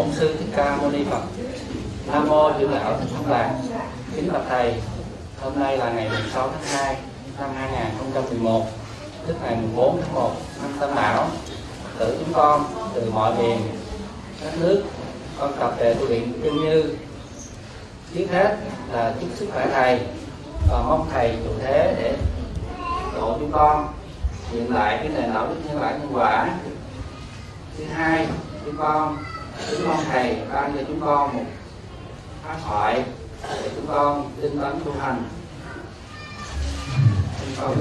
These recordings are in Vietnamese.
bổn sư thích ca mâu ni phật. Nam mô trưởng lão thành thắng lạc kính bạch thầy, hôm nay là ngày 16 tháng 2 năm 2011 tức ngày 14 tháng 1 năm Tân Mão tử chúng con từ mọi miền các nước, con tập về tu viện tương như. Trước hết là chúc sức khỏe thầy và mong thầy trụ thế để độ chúng con hiện lại cái nền đạo đức nhân bản nhân quả. Thứ hai, chúng con chúng con thầy ban cho chúng con, một pháp thoại để chúng con tinh tấn tu hành. Chúng con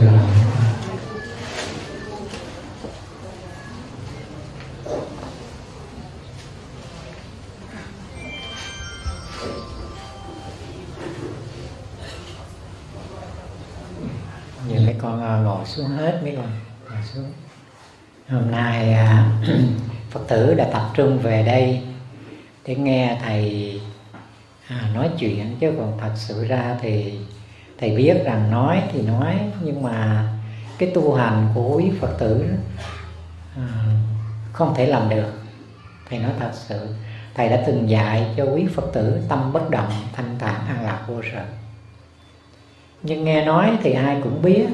mấy con à, ngồi xuống hết mấy con ngồi xuống. Hôm nay à, phật tử đã tập trung về đây để nghe thầy à, nói chuyện. Chứ còn thật sự ra thì thầy biết rằng nói thì nói nhưng mà cái tu hành của quý phật tử à, không thể làm được. Thầy nói thật sự thầy đã từng dạy cho quý phật tử tâm bất động thanh thản an lạc vô sở. Nhưng nghe nói thì ai cũng biết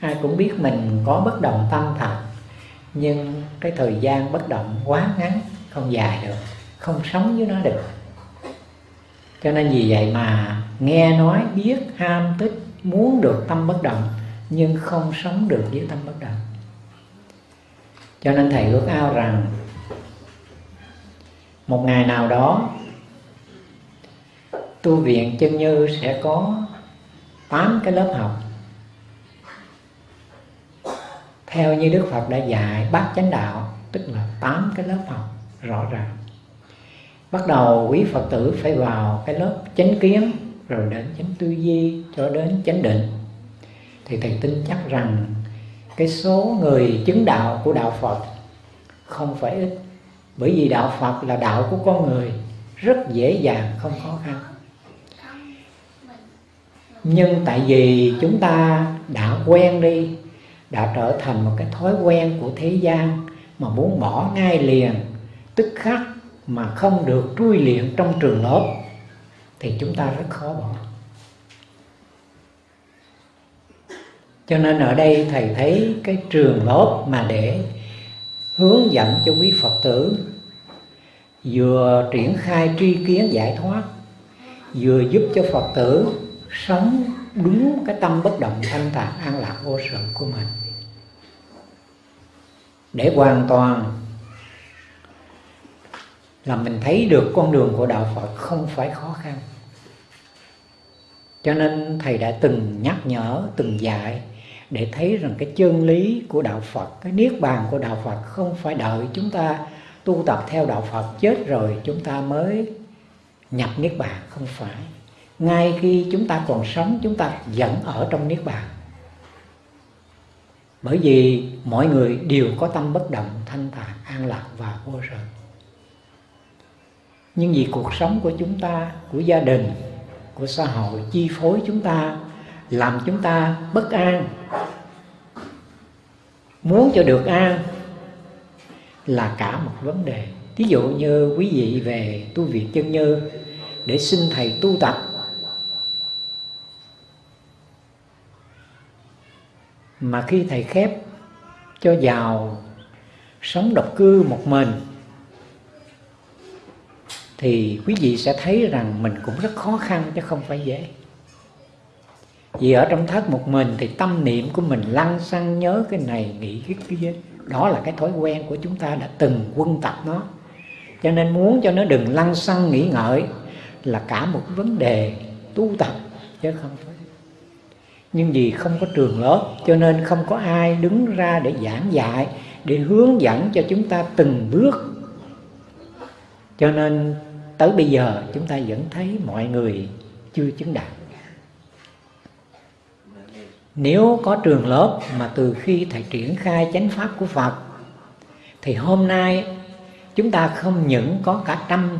ai cũng biết mình có bất động tâm thật. Nhưng cái thời gian bất động quá ngắn, không dài được, không sống với nó được. Cho nên vì vậy mà nghe nói, biết, ham, thích, muốn được tâm bất động, nhưng không sống được với tâm bất động. Cho nên thầy ước ao rằng, một ngày nào đó, tu viện chân như sẽ có tám cái lớp học theo như Đức Phật đã dạy, bát chánh đạo, tức là tám cái lớp học rõ ràng. Bắt đầu quý Phật tử phải vào cái lớp chánh kiến, rồi đến chánh tư duy cho đến chánh định. Thì thầy tin chắc rằng cái số người chứng đạo của đạo Phật không phải ít. Bởi vì đạo Phật là đạo của con người, rất dễ dàng, không khó khăn. Nhưng tại vì chúng ta đã quen đi đã trở thành một cái thói quen của thế gian mà muốn bỏ ngay liền, tức khắc mà không được trui luyện trong trường lớp, thì chúng ta rất khó bỏ. Cho nên ở đây thầy thấy cái trường lớp mà để hướng dẫn cho quý phật tử, vừa triển khai tri kiến giải thoát, vừa giúp cho phật tử sống đúng cái tâm bất động thanh thản an lạc vô sự của mình để hoàn toàn là mình thấy được con đường của đạo Phật không phải khó khăn. Cho nên thầy đã từng nhắc nhở, từng dạy để thấy rằng cái chân lý của đạo Phật, cái niết bàn của đạo Phật không phải đợi chúng ta tu tập theo đạo Phật chết rồi chúng ta mới nhập niết bàn, không phải. Ngay khi chúng ta còn sống, chúng ta vẫn ở trong niết bàn bởi vì mọi người đều có tâm bất động, thanh thản an lạc và vô sự nhưng vì cuộc sống của chúng ta, của gia đình, của xã hội chi phối chúng ta, làm chúng ta bất an, muốn cho được an, là cả một vấn đề. Ví dụ như quý vị về tu viện chân như để xin thầy tu tập mà khi thầy khép cho vào sống độc cư một mình, thì quý vị sẽ thấy rằng mình cũng rất khó khăn chứ không phải dễ. Vì ở trong thất một mình thì tâm niệm của mình lăn xăng nhớ cái này, nghĩ cái kia. Đó là cái thói quen của chúng ta đã từng quân tập nó. Cho nên muốn cho nó đừng lăn xăng nghĩ ngợi là cả một vấn đề tu tập chứ không phải nhưng vì không có trường lớp, cho nên không có ai đứng ra để giảng dạy, để hướng dẫn cho chúng ta từng bước. Cho nên tới bây giờ chúng ta vẫn thấy mọi người chưa chứng đạo nếu có trường lớp mà từ khi thầy triển khai chánh pháp của Phật, thì hôm nay chúng ta không những có cả trăm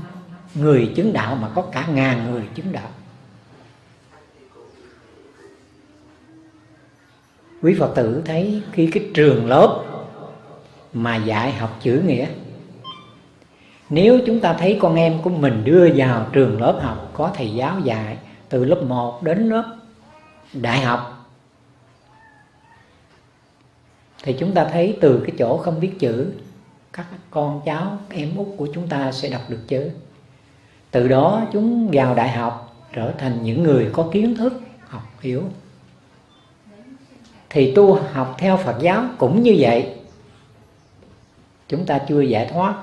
người chứng đạo mà có cả ngàn người chứng đạo. Quý phật tử thấy khi cái trường lớp mà dạy học chữ nghĩa, nếu chúng ta thấy con em của mình đưa vào trường lớp học, có thầy giáo dạy từ lớp 1 đến lớp đại học, thì chúng ta thấy từ cái chỗ không biết chữ, các con cháu em út của chúng ta sẽ đọc được chữ. Từ đó chúng vào đại học trở thành những người có kiến thức, học hiểu thì tu học theo Phật giáo cũng như vậy. Chúng ta chưa giải thoát.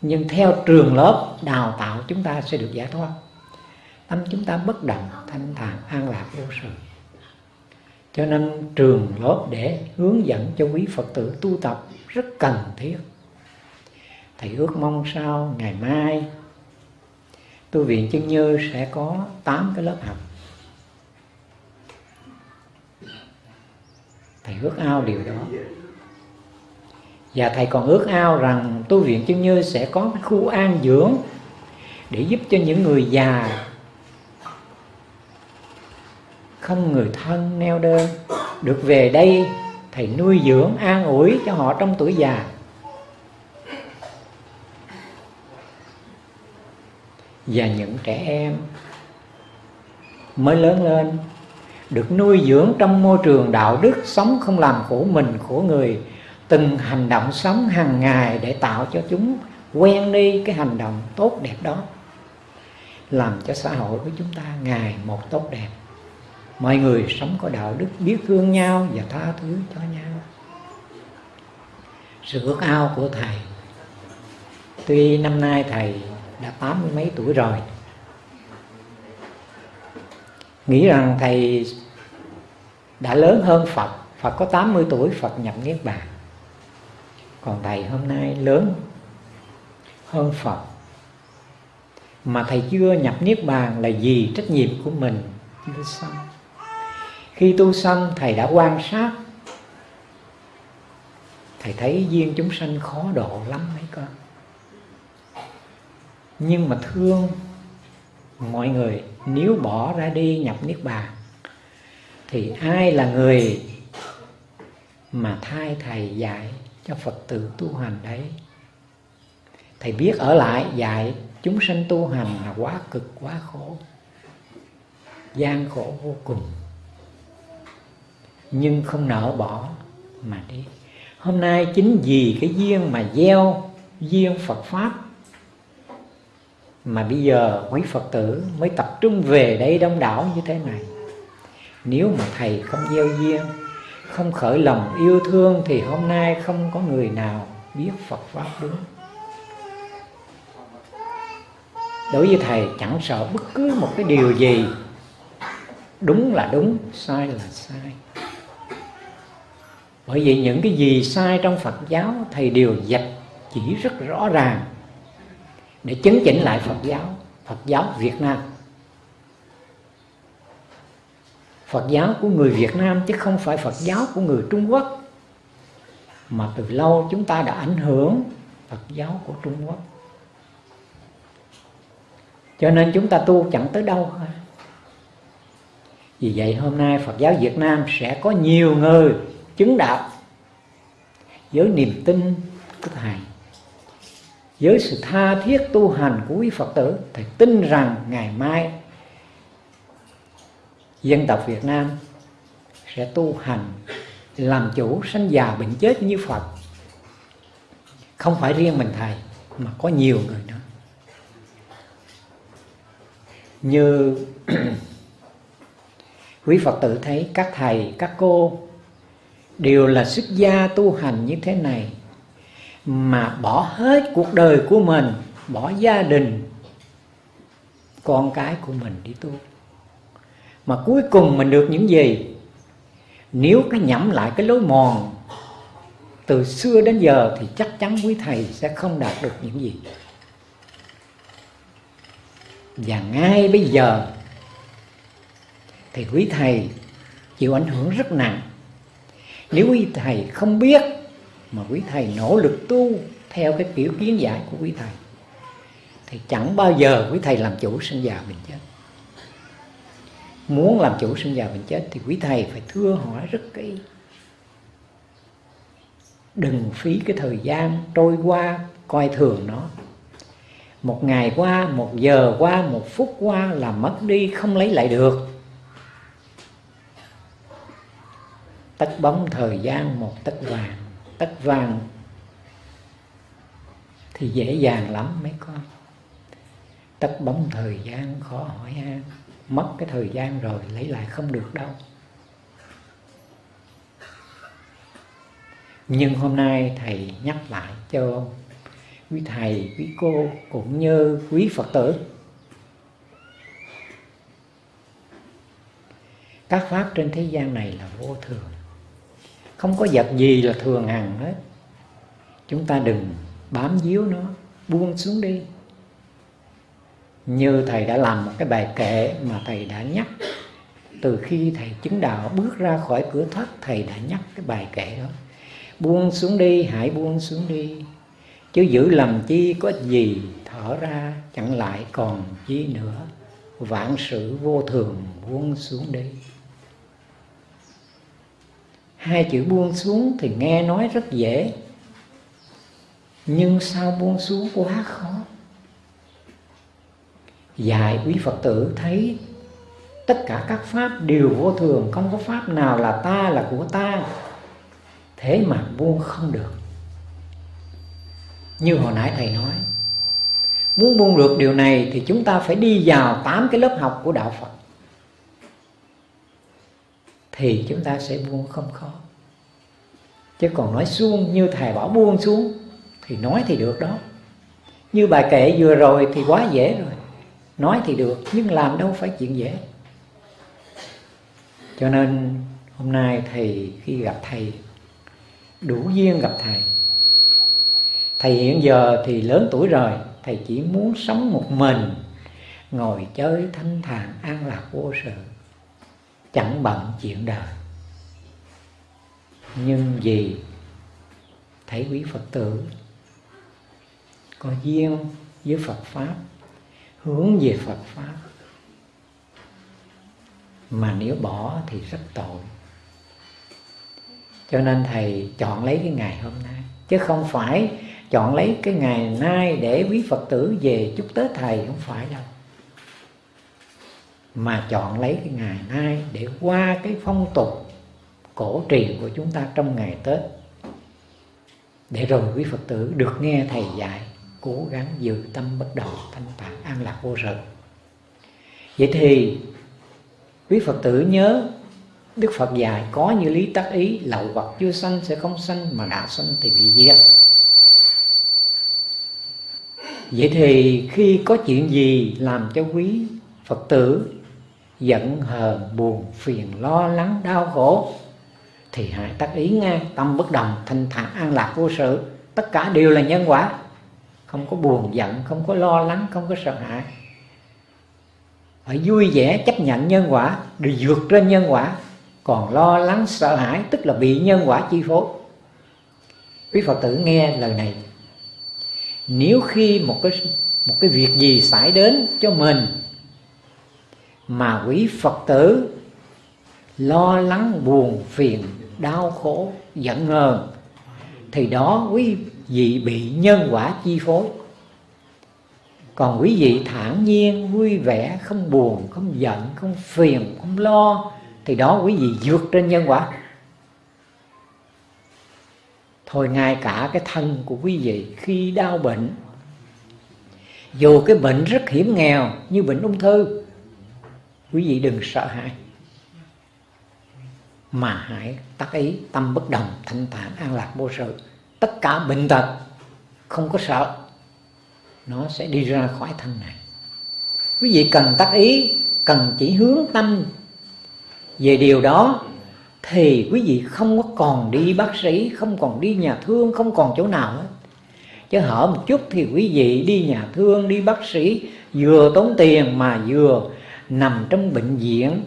Nhưng theo trường lớp đào tạo chúng ta sẽ được giải thoát. Tâm chúng ta bất động, thanh thản, an lạc, vô sự. Cho nên trường lớp để hướng dẫn cho quý phật tử tu tập rất cần thiết. Thầy ước mong sau ngày mai, tu viện chân như sẽ có 8 cái lớp học. Thầy ước ao điều đó. Và thầy còn ước ao rằng tu viện chân như sẽ có cái khu an dưỡng để giúp cho những người già không người thân neo đơn được về đây thầy nuôi dưỡng an ủi cho họ trong tuổi già. Và những trẻ em mới lớn lên được nuôi dưỡng trong môi trường đạo đức sống không làm khổ mình, khổ người, từng hành động sống hàng ngày để tạo cho chúng quen đi cái hành động tốt đẹp đó, làm cho xã hội của chúng ta ngày một tốt đẹp. Mọi người sống có đạo đức biết thương nhau và tha thứ cho nhau. Sự ước ao của thầy, tuy năm nay thầy đã tám mươi mấy tuổi rồi nghĩ rằng thầy đã lớn hơn Phật Phật có 80 tuổi, Phật nhập Niết Bàn. Còn thầy hôm nay lớn hơn Phật. Mà thầy chưa nhập Niết Bàn là gì trách nhiệm của mình. Chưa xong khi tu xong thầy đã quan sát. Thầy thấy duyên chúng sanh khó độ lắm mấy con. Nhưng mà thương mọi người, nếu bỏ ra đi nhập niết bàn, thì ai là người mà thay thầy dạy cho phật tử tu hành đấy? Thầy biết ở lại dạy chúng sanh tu hành là quá cực, quá khổ, gian khổ vô cùng. Nhưng không nỡ bỏ mà đi. Hôm nay chính vì cái duyên mà gieo duyên Phật pháp mà bây giờ quý Phật tử mới tập trung về đây đông đảo như thế này. Nếu mà thầy không gieo duyên, không khởi lòng yêu thương thì hôm nay không có người nào biết Phật pháp đúng. Đối với thầy, chẳng sợ bất cứ một cái điều gì, đúng là đúng, sai là sai. Bởi vì những cái gì sai trong Phật giáo, thầy đều dạch chỉ rất rõ ràng để chấn chỉnh lại Phật giáo Phật giáo Việt Nam. Phật giáo của người Việt Nam chứ không phải Phật giáo của người Trung Quốc. Mà từ lâu chúng ta đã ảnh hưởng Phật giáo của Trung Quốc. Cho nên chúng ta tu chẳng tới đâu vì vậy hôm nay Phật giáo Việt Nam sẽ có nhiều người chứng đạo với niềm tin của thầy với sự tha thiết tu hành của quý phật tử, thầy tin rằng ngày mai dân tộc việt nam sẽ tu hành làm chủ sanh già bệnh chết như phật. Không phải riêng mình thầy, mà có nhiều người nữa. Như quý phật tử thấy, các thầy, các cô đều là xuất gia tu hành như thế này mà bỏ hết cuộc đời của mình, bỏ gia đình, con cái của mình đi tu. Mà cuối cùng mình được những gì? Nếu cái nhẩm lại cái lối mòn, từ xưa đến giờ thì chắc chắn quý thầy sẽ không đạt được những gì. Và ngay bây giờ thì quý thầy chịu ảnh hưởng rất nặng. Nếu quý thầy không biết mà quý thầy nỗ lực tu theo cái kiểu kiến giải của quý thầy. Thì chẳng bao giờ quý thầy làm chủ sinh già bệnh chết. Muốn làm chủ sinh già bệnh chết thì quý thầy phải thưa hỏi rất kỹ. Đừng phí cái thời gian trôi qua coi thường nó. Một ngày qua, một giờ qua, một phút qua là mất đi, không lấy lại được. Tất bóng thời gian một tất vàng tất vàng thì dễ dàng lắm mấy con. Tất bóng thời gian khó hỏi ha mất cái thời gian rồi lấy lại không được đâu. Nhưng hôm nay thầy nhắc lại cho quý thầy, quý cô, cũng như quý phật tử. Các pháp trên thế gian này là vô thường không có vật gì là thường hằng hết. Chúng ta đừng bám víu nó, buông xuống đi. Như thầy đã làm một cái bài kệ mà thầy đã nhắc, từ khi thầy chứng đạo bước ra khỏi cửa thất, thầy đã nhắc cái bài kệ đó. Buông xuống đi, hãy buông xuống đi. Chứ giữ lầm chi có gì thở ra, chẳng lại còn chi nữa. Vạn sự vô thường buông xuống đi hai chữ buông xuống thì nghe nói rất dễ. Nhưng sao buông xuống quá khó? Dạy quý phật tử thấy tất cả các pháp đều vô thường, không có pháp nào là ta là của ta. Thế mà buông không được. Như hồi nãy thầy nói, muốn buông được điều này thì chúng ta phải đi vào tám cái lớp học của đạo phật thì chúng ta sẽ buông không khó. Chứ còn nói xuông như thầy bảo buông xuống, thì nói thì được đó. Như bài kệ vừa rồi thì quá dễ rồi. Nói thì được, nhưng làm đâu phải chuyện dễ. Cho nên hôm nay thầy khi gặp thầy, đủ duyên gặp thầy. Thầy hiện giờ thì lớn tuổi rồi, thầy chỉ muốn sống một mình, ngồi chơi thanh thản an lạc vô sự chẳng bận chuyện đời. Nhưng vì thấy quý phật tử có duyên với phật pháp, hướng về phật pháp, mà nếu bỏ thì rất tội. Cho nên thầy chọn lấy cái ngày hôm nay, chứ không phải chọn lấy cái ngày nay để quý phật tử về chúc tết thầy, không phải đâu mà chọn lấy cái ngày nay để qua cái phong tục cổ truyền của chúng ta trong ngày tết. Để rồi quý phật tử được nghe thầy dạy, cố gắng giữ tâm bất động, thanh tạng an lạc vô sự. Vậy thì quý phật tử nhớ đức phật dạy, có như lý tác ý, lậu vật chưa sanh sẽ không sanh mà đã sanh thì bị diệt. Vậy thì khi có chuyện gì làm cho quý phật tử giận hờn, buồn phiền, lo lắng, đau khổ, thì hãy tác ý nghe. Tâm bất đồng, thanh thản, an lạc, vô sự. Tất cả đều là nhân quả. Không có buồn giận, không có lo lắng, không có sợ hãi. Phải vui vẻ, chấp nhận nhân quả, để vượt trên nhân quả. Còn lo lắng, sợ hãi, tức là bị nhân quả chi phối. Quý phật tử nghe lời này. Nếu khi một cái một cái việc gì xảy đến cho mình mà quý phật tử lo lắng, buồn, phiền, đau khổ, giận hờn, thì đó quý vị bị nhân quả chi phối. Còn quý vị thản nhiên, vui vẻ, không buồn, không giận, không phiền, không lo, thì đó quý vị vượt trên nhân quả. Thôi ngay cả cái thân của quý vị khi đau bệnh, dù cái bệnh rất hiểm nghèo như bệnh ung thư quý vị đừng sợ hãi. Mà hãy tác ý tâm bất đồng, thanh thản an lạc, vô sự. Tất cả bệnh tật, không có sợ, nó sẽ đi ra khỏi thân này. Quý vị cần tác ý, cần chỉ hướng tâm về điều đó, thì quý vị không có còn đi bác sĩ, không còn đi nhà thương, không còn chỗ nào hết. Chứ hở một chút thì quý vị đi nhà thương, đi bác sĩ, vừa tốn tiền mà vừa nằm trong bệnh viện,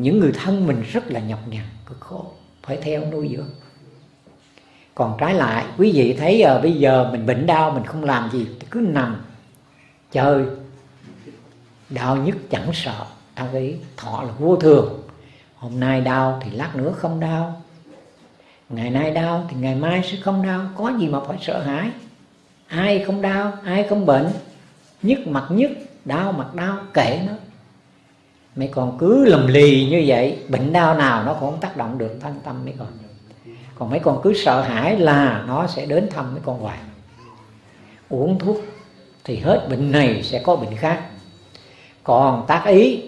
những người thân mình rất là nhọc nhằn cực khổ, phải theo nuôi dưỡng. Còn trái lại, quý vị thấy giờ bây giờ mình bệnh đau, mình không làm gì cứ nằm chơi đau nhất chẳng sợ, đau ý thọ là vô thường. Hôm nay đau thì lát nữa không đau. Ngày nay đau thì ngày mai sẽ không đau, có gì mà phải sợ hãi. Ai không đau, ai không bệnh, nhức mặt nhức, đau mặt đau, kệ nó mấy con cứ lầm lì như vậy, bệnh đau nào nó cũng không tác động được thân tâm mấy con. Còn mấy con cứ sợ hãi là nó sẽ đến thăm mấy con hoài. Uống thuốc thì hết bệnh này sẽ có bệnh khác. Còn tác ý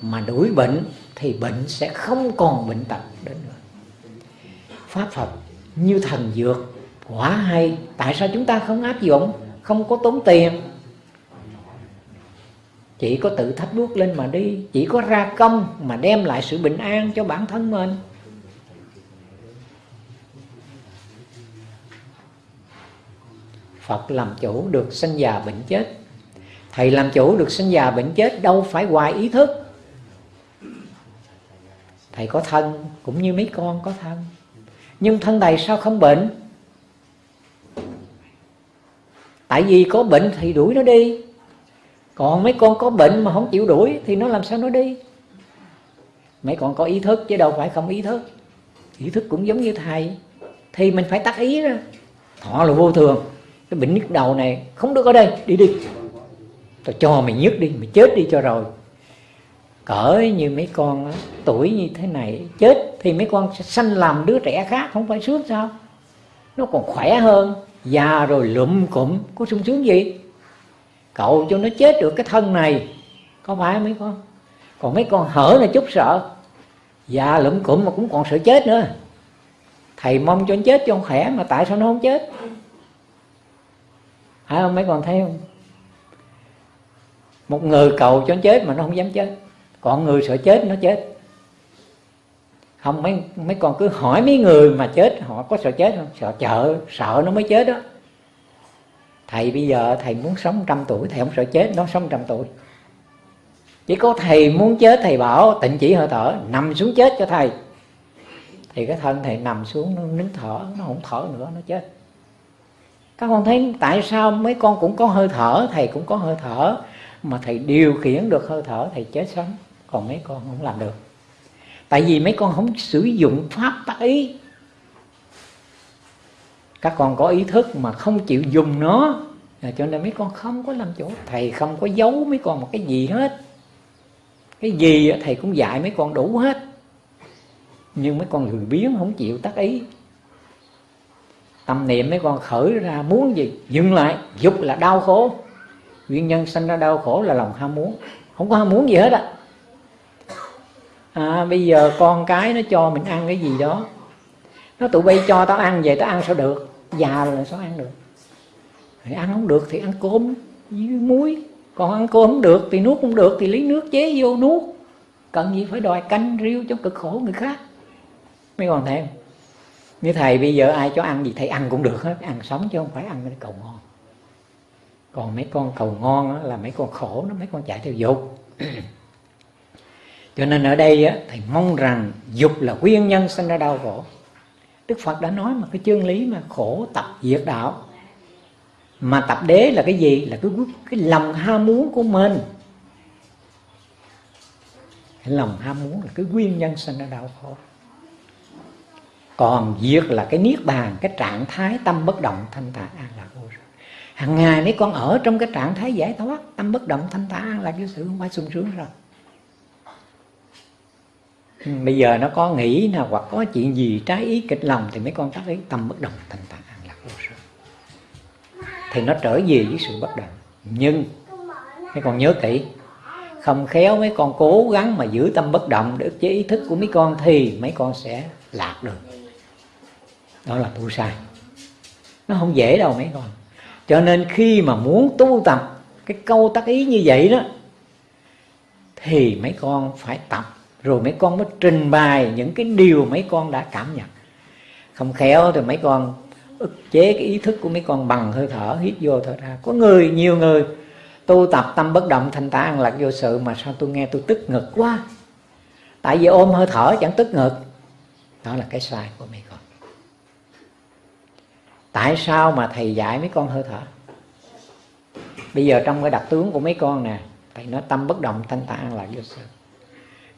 mà đuổi bệnh thì bệnh sẽ không còn bệnh tật đến nữa. Pháp phật như thần dược, quả hay, tại sao chúng ta không áp dụng, không có tốn tiền? Chỉ có tự thắp bước lên mà đi. Chỉ có ra công mà đem lại sự bình an cho bản thân mình. Phật làm chủ được sinh già bệnh chết. Thầy làm chủ được sinh già bệnh chết đâu phải hoài ý thức. Thầy có thân cũng như mấy con có thân. Nhưng thân thầy sao không bệnh? Tại vì có bệnh thì đuổi nó đi. Còn mấy con có bệnh mà không chịu đuổi Thì nó làm sao nó đi? Mấy con có ý thức chứ đâu phải không ý thức. Ý thức cũng giống như thầy, Thì mình phải tắt ý ra thọ là vô thường. Cái bệnh nhức đầu này không được ở đây, đi đi. Tao cho mày nhức đi, mày chết đi cho rồi. Cỡ như mấy con tuổi như thế này, chết thì mấy con sẽ sanh làm đứa trẻ khác, không phải sướng sao? Nó còn khỏe hơn, già rồi lụm cụm, có sung sướng gì? Cậu cho nó chết được cái thân này. Có phải mấy con? Còn mấy con hở là chút sợ. Già lụm cụm mà cũng còn sợ chết nữa. Thầy mong cho nó chết cho nó khỏe mà tại sao nó không chết? Phải không? Mấy con thấy không? Một người cầu cho nó chết mà nó không dám chết. Còn người sợ chết, nó chết. Không, mấy mấy con cứ hỏi mấy người mà chết, họ có sợ chết không? Sợ chợ sợ nó mới chết đó thầy bây giờ, thầy muốn sống trăm tuổi, thầy không sợ chết, nó sống trăm tuổi. Chỉ có thầy muốn chết, thầy bảo, tịnh chỉ hơi thở, nằm xuống chết cho thầy. Thì cái thân thầy nằm xuống, nó nín thở, nó không thở nữa, nó chết. Các con thấy tại sao mấy con cũng có hơi thở, thầy cũng có hơi thở, mà thầy điều khiển được hơi thở, thầy chết sống còn mấy con không làm được. Tại vì mấy con không sử dụng pháp tác ý các con có ý thức mà không chịu dùng nó. À, cho nên mấy con không có làm chủ. Thầy không có giấu mấy con một cái gì hết. Cái gì thầy cũng dạy mấy con đủ hết. Nhưng mấy con lười biếng không chịu tác ý. Tâm niệm mấy con khởi ra muốn gì? Dừng lại dục là đau khổ. Nguyên nhân sinh ra đau khổ là lòng ham muốn. Không có ham muốn gì hết á. À, bây giờ con cái nó cho mình ăn cái gì đó. Nó tụi bay cho tao ăn về tao ăn sao được? Già rồi sao ăn được? Thì ăn không được thì ăn cơm với muối. Còn ăn cơm không được thì nuốt không được thì lấy nước chế vô nuốt. Cần gì phải đòi canh riêu cho cực khổ người khác. Mấy con thấy không? Như thầy bây giờ ai cho ăn gì thầy ăn cũng được hết. Ăn sống chứ không phải ăn cái cầu ngon. Còn mấy con cầu ngon là mấy con khổ nó mấy con chạy theo dục. Cho nên ở đây thầy mong rằng dục là nguyên nhân sinh ra đau khổ đức phật đã nói mà cái chương lý mà khổ tập diệt đạo. Mà tập đế là cái gì? Là cái cái lòng ham muốn của mình. Cái lòng ham muốn là cái nguyên nhân sinh ra đau khổ. Còn diệt là cái niết bàn, cái trạng thái tâm bất động thanh thản an lạc vô sự hàng ngày nếu con ở trong cái trạng thái giải thoát, tâm bất động thanh thản an lạc vô sự, không phải sung sướng rồi bây giờ nó có nghĩ nào hoặc có chuyện gì trái ý kịch lòng thì mấy con tác ý tâm bất động, thành tạng an lạc vô sự thì nó trở về với sự bất động. Nhưng, mấy con nhớ kỹ, không khéo mấy con cố gắng mà giữ tâm bất động để chế ý thức của mấy con thì mấy con sẽ lạc được. Đó là tu sai. Nó không dễ đâu mấy con. Cho nên khi mà muốn tu tập cái câu tác ý như vậy đó, thì mấy con phải tập rồi mấy con mới trình bày những cái điều mấy con đã cảm nhận. Không khéo thì mấy con ức chế cái ý thức của mấy con bằng hơi thở, hít vô thở ra. Có người, nhiều người, tu tập tâm bất động thanh tạng an lạc vô sự mà sao tôi nghe tôi tức ngực quá. Tại vì ôm hơi thở chẳng tức ngực. Đó là cái sai của mấy con. Tại sao mà thầy dạy mấy con hơi thở? Bây giờ trong cái đặc tướng của mấy con nè, thầy nói tâm bất động thanh tạng là vô sự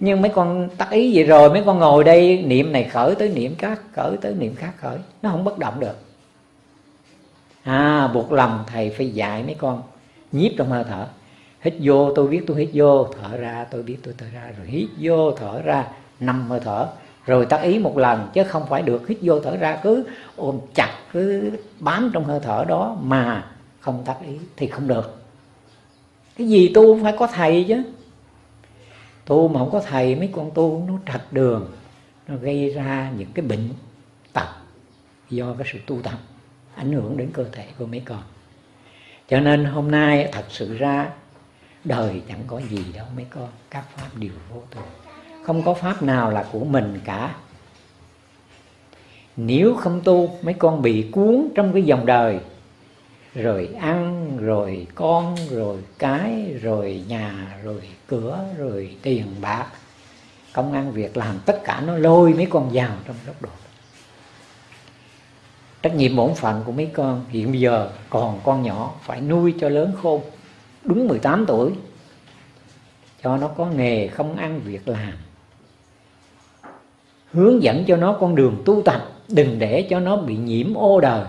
nhưng mấy con tác ý vậy rồi, mấy con ngồi đây, niệm này khởi tới niệm khác, khởi tới niệm khác khởi. Nó không bất động được. À buộc lòng thầy phải dạy mấy con, nhiếp trong hơi thở. Hít vô, tôi biết tôi hít vô, thở ra, tôi biết tôi thở ra. Rồi hít vô, thở ra năm hơi thở. Rồi tác ý một lần, chứ không phải được. Hít vô, thở ra, cứ ôm chặt, cứ bám trong hơi thở đó mà không tác ý thì không được. Cái gì tu phải có thầy chứ tu mà không có thầy, mấy con tu nó trật đường, nó gây ra những cái bệnh tật do cái sự tu tập ảnh hưởng đến cơ thể của mấy con. Cho nên hôm nay thật sự ra, đời chẳng có gì đâu mấy con, các pháp đều vô thường. Không có pháp nào là của mình cả. Nếu không tu, mấy con bị cuốn trong cái dòng đời rồi ăn, rồi con, rồi cái, rồi nhà, rồi cửa, rồi tiền bạc. Công ăn việc làm, tất cả nó lôi mấy con vào trong góc độ. Trách nhiệm bổn phận của mấy con hiện bây giờ còn con nhỏ, phải nuôi cho lớn khôn, đúng 18 tuổi, cho nó có nghề không ăn việc làm. Hướng dẫn cho nó con đường tu tập, đừng để cho nó bị nhiễm ô đời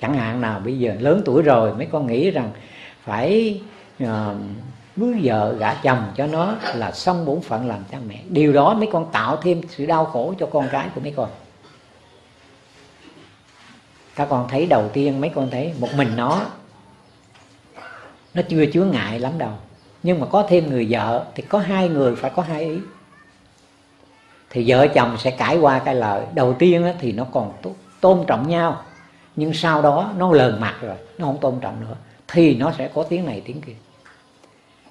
chẳng hạn nào bây giờ lớn tuổi rồi mấy con nghĩ rằng phải ờ, uh, cưới vợ gả chồng cho nó là xong bổn phận làm cha mẹ. Điều đó mấy con tạo thêm sự đau khổ cho con cái của mấy con. Các con thấy đầu tiên mấy con thấy một mình nó nó chưa chứa ngại lắm đâu. Nhưng mà có thêm người vợ thì có hai người phải có hai ý. Thì vợ chồng sẽ cãi qua cái lời đầu tiên thì nó còn tôn trọng nhau nhưng sau đó nó lờn mặt rồi, nó không tôn trọng nữa, thì nó sẽ có tiếng này tiếng kia.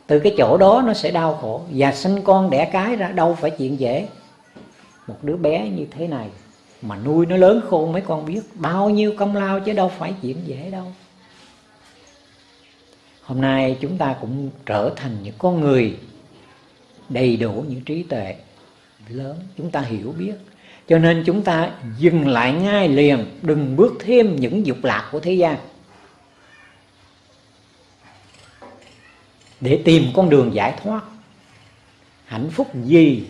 Từ cái chỗ đó nó sẽ đau khổ. Và sinh con đẻ cái ra, đâu phải chuyện dễ. Một đứa bé như thế này mà nuôi nó lớn khôn, mấy con biết bao nhiêu công lao chứ đâu phải chuyện dễ đâu. Hôm nay chúng ta cũng trở thành những con người đầy đủ những trí tuệ lớn. Chúng ta hiểu biết cho nên chúng ta dừng lại ngay liền, đừng bước thêm những dục lạc của thế gian. Để tìm con đường giải thoát. Hạnh phúc gì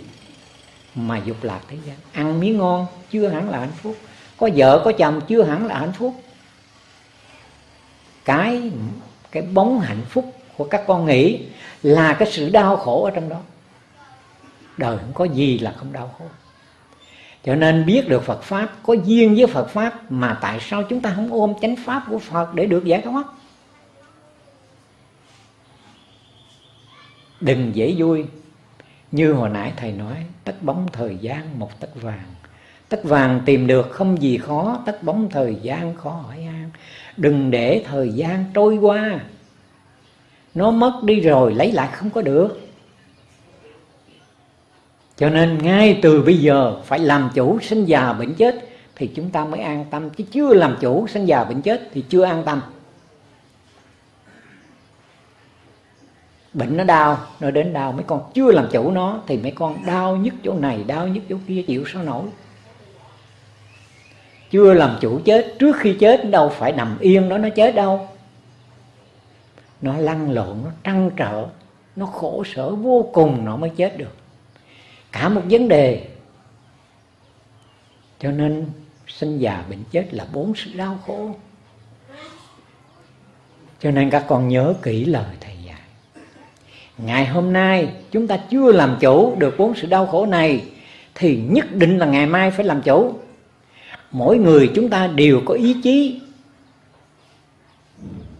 mà dục lạc thế gian? Ăn miếng ngon chưa hẳn là hạnh phúc. Có vợ, có chồng chưa hẳn là hạnh phúc. Cái cái bóng hạnh phúc của các con nghĩ là cái sự đau khổ ở trong đó. Đời không có gì là không đau khổ cho nên biết được Phật Pháp, Có duyên với Phật Pháp Mà tại sao chúng ta không ôm chánh Pháp của Phật Để được giải thoát? Đừng dễ vui. Như hồi nãy Thầy nói, Tất bóng thời gian một tất vàng. Tất vàng tìm được không gì khó, Tất bóng thời gian khó hỏi an Đừng để thời gian trôi qua. Nó mất đi rồi, lấy lại không có được cho nên ngay từ bây giờ phải làm chủ sinh già bệnh chết thì chúng ta mới an tâm. Chứ chưa làm chủ sinh già bệnh chết thì chưa an tâm. Bệnh nó đau, nó đến đau, mấy con chưa làm chủ nó thì mấy con đau nhất chỗ này, đau nhất chỗ kia, chịu sao nổi. Chưa làm chủ chết, trước khi chết đâu phải nằm yên đó, nó chết đâu. Nó lăn lộn, nó trăn trở, nó khổ sở vô cùng nó mới chết được cả một vấn đề. Cho nên sinh già bệnh chết là bốn sự đau khổ. Cho nên các con nhớ kỹ lời thầy dạy. Ngày hôm nay chúng ta chưa làm chủ được bốn sự đau khổ này, thì nhất định là ngày mai phải làm chủ. Mỗi người chúng ta đều có ý chí.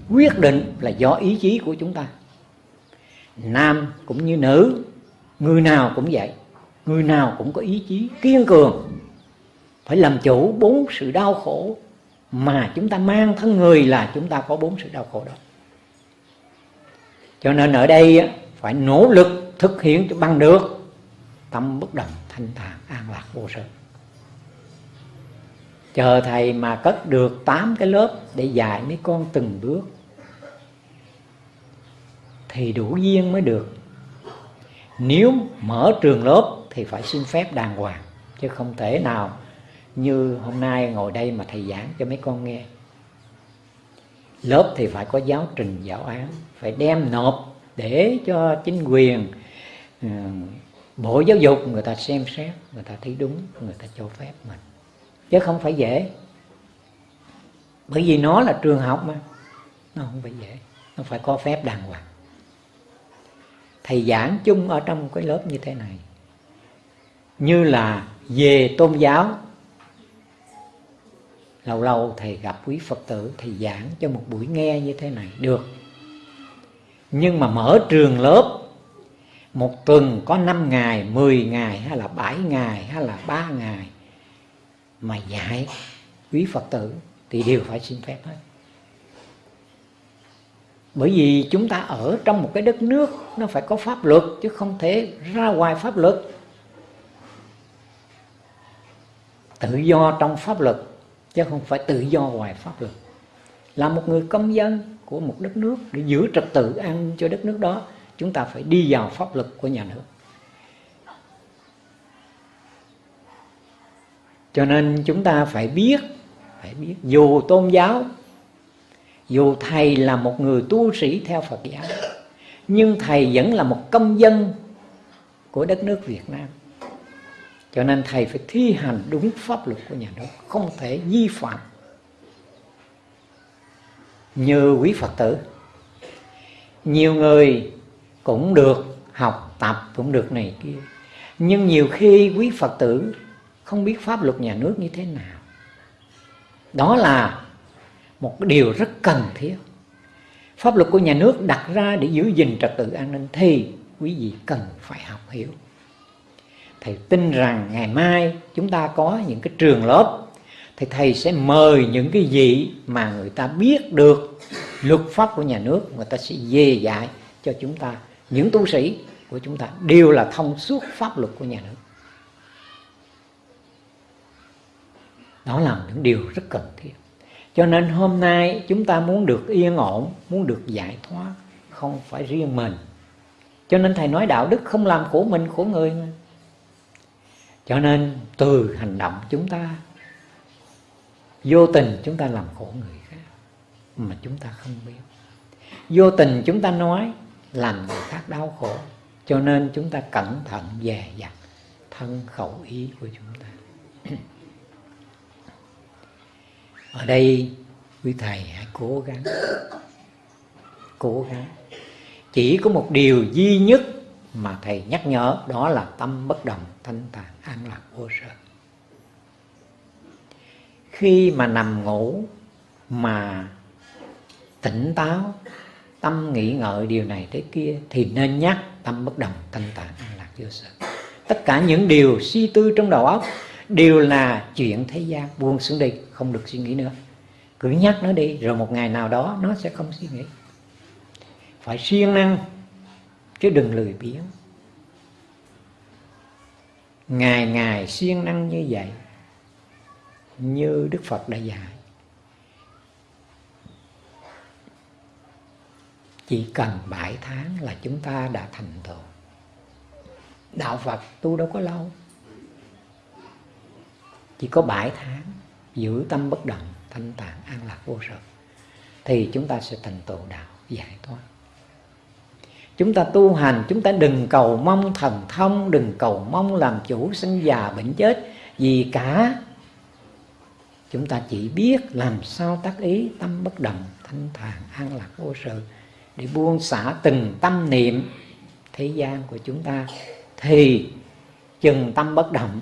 Quyết định là do ý chí của chúng ta. Nam cũng như nữ, người nào cũng vậy người nào cũng có ý chí kiên cường, phải làm chủ bốn sự đau khổ mà chúng ta mang thân người là chúng ta có bốn sự đau khổ đó. Cho nên ở đây phải nỗ lực thực hiện cho bằng được tâm bất động thanh thản an lạc vô sự chờ thầy mà cất được tám cái lớp để dạy mấy con từng bước, thì đủ duyên mới được. Nếu mở trường lớp thì phải xin phép đàng hoàng, chứ không thể nào như hôm nay ngồi đây mà thầy giảng cho mấy con nghe. Lớp thì phải có giáo trình, giáo án, phải đem nộp để cho chính quyền ừ, bộ giáo dục người ta xem xét, người ta thấy đúng, người ta cho phép mình chứ không phải dễ. Bởi vì nó là trường học mà, nó không phải dễ, nó phải có phép đàng hoàng. Thầy giảng chung ở trong cái lớp như thế này như là về tôn giáo lâu lâu thầy gặp quý phật tử thầy giảng cho một buổi nghe như thế này được nhưng mà mở trường lớp một tuần có 5 ngày, 10 ngày hay là 7 ngày hay là 3 ngày mà dạy quý Phật tử thì đều phải xin phép hết. Bởi vì chúng ta ở trong một cái đất nước nó phải có pháp luật chứ không thể ra ngoài pháp luật. Tự do trong pháp luật, chứ không phải tự do ngoài pháp luật. Là một người công dân của một đất nước, để giữ trật tự an cho đất nước đó, chúng ta phải đi vào pháp luật của nhà nước cho nên chúng ta phải biết phải biết dù tôn giáo, dù thầy là một người tu sĩ theo phật giáo, nhưng thầy vẫn là một công dân của đất nước việt nam cho nên thầy phải thi hành đúng pháp luật của nhà nước, không thể vi phạm. Như quý phật tử, nhiều người cũng được học tập, cũng được này kia. Nhưng nhiều khi quý phật tử không biết pháp luật nhà nước như thế nào. Đó là một điều rất cần thiết. Pháp luật của nhà nước đặt ra để giữ gìn trật tự an ninh thì quý vị cần phải học hiểu thầy tin rằng ngày mai chúng ta có những cái trường lớp, thì thầy sẽ mời những cái gì mà người ta biết được luật pháp của nhà nước, người ta sẽ dề dạy cho chúng ta. Những tu sĩ của chúng ta đều là thông suốt pháp luật của nhà nước. Đó là những điều rất cần thiết. Cho nên hôm nay chúng ta muốn được yên ổn, muốn được giải thoát, không phải riêng mình. Cho nên thầy nói đạo đức không làm khổ mình, khổ người mà cho nên từ hành động chúng ta, vô tình chúng ta làm khổ người khác mà chúng ta không biết. Vô tình chúng ta nói làm người khác đau khổ, cho nên chúng ta cẩn thận dè dặt thân khẩu ý của chúng ta. Ở đây quý thầy hãy cố gắng cố gắng. Chỉ có một điều duy nhất mà thầy nhắc nhở, đó là tâm bất động, thanh tạng an lạc, vô sở. Khi mà nằm ngủ mà tỉnh táo, tâm nghĩ ngợi điều này thế kia, thì nên nhắc tâm bất đồng thanh tạng an lạc, vô sở. Tất cả những điều suy tư trong đầu óc đều là chuyện thế gian, buông xuống đi, không được suy nghĩ nữa. Cứ nhắc nó đi, rồi một ngày nào đó nó sẽ không suy nghĩ. Phải siêng năng chứ đừng lười biếng. Ngày ngày siêng năng như vậy, như đức phật đã dạy. Chỉ cần bảy tháng là chúng ta đã thành tựu. Đạo phật tu đâu có lâu. Chỉ có bảy tháng, giữ tâm bất động, thanh tạng an lạc vô sở thì chúng ta sẽ thành tựu đạo giải thoát chúng ta tu hành, chúng ta đừng cầu mong thần thông, đừng cầu mong làm chủ sinh già bệnh chết. Gì cả chúng ta chỉ biết làm sao tác ý tâm bất động, thanh thản, an lạc, vô sự, để buông xả từng tâm niệm thế gian của chúng ta. Thì chừng tâm bất động,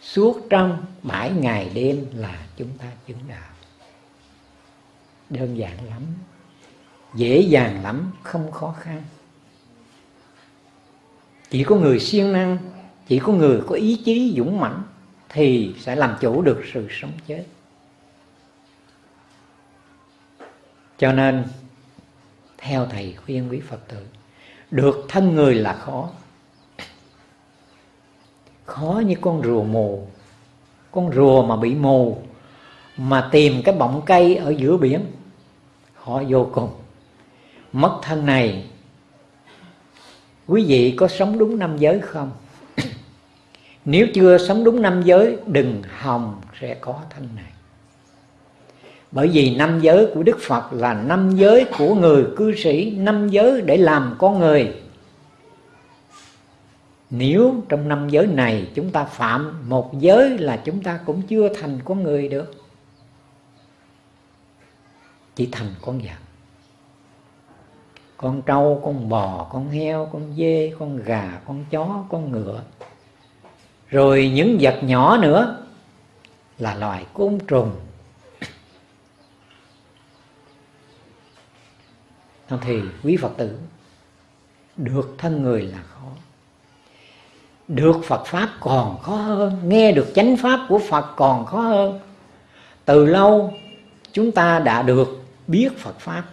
suốt trong bảy ngày đêm là chúng ta chứng đạo. Đơn giản lắm dễ dàng lắm, không khó khăn. Chỉ có người siêng năng, chỉ có người có ý chí dũng mãnh thì sẽ làm chủ được sự sống chết. Cho nên, theo thầy khuyên quý phật tử, được thân người là khó. Khó như con rùa mù. Con rùa mà bị mù, mà tìm cái bọng cây ở giữa biển, khó vô cùng mất thân này. Quý vị có sống đúng năm giới không? Nếu chưa sống đúng năm giới, đừng hòng sẽ có thân này. Bởi vì năm giới của Đức Phật là năm giới của người cư sĩ, năm giới để làm con người. Nếu trong năm giới này chúng ta phạm, một giới là chúng ta cũng chưa thành con người được. Chỉ thành con vật con trâu, con bò, con heo, con dê, con gà, con chó, con ngựa. Rồi những vật nhỏ nữa là loài côn trùng. Thì quý phật tử, được thân người là khó. Được phật pháp còn khó hơn, nghe được chánh pháp của phật còn khó hơn. Từ lâu chúng ta đã được biết phật pháp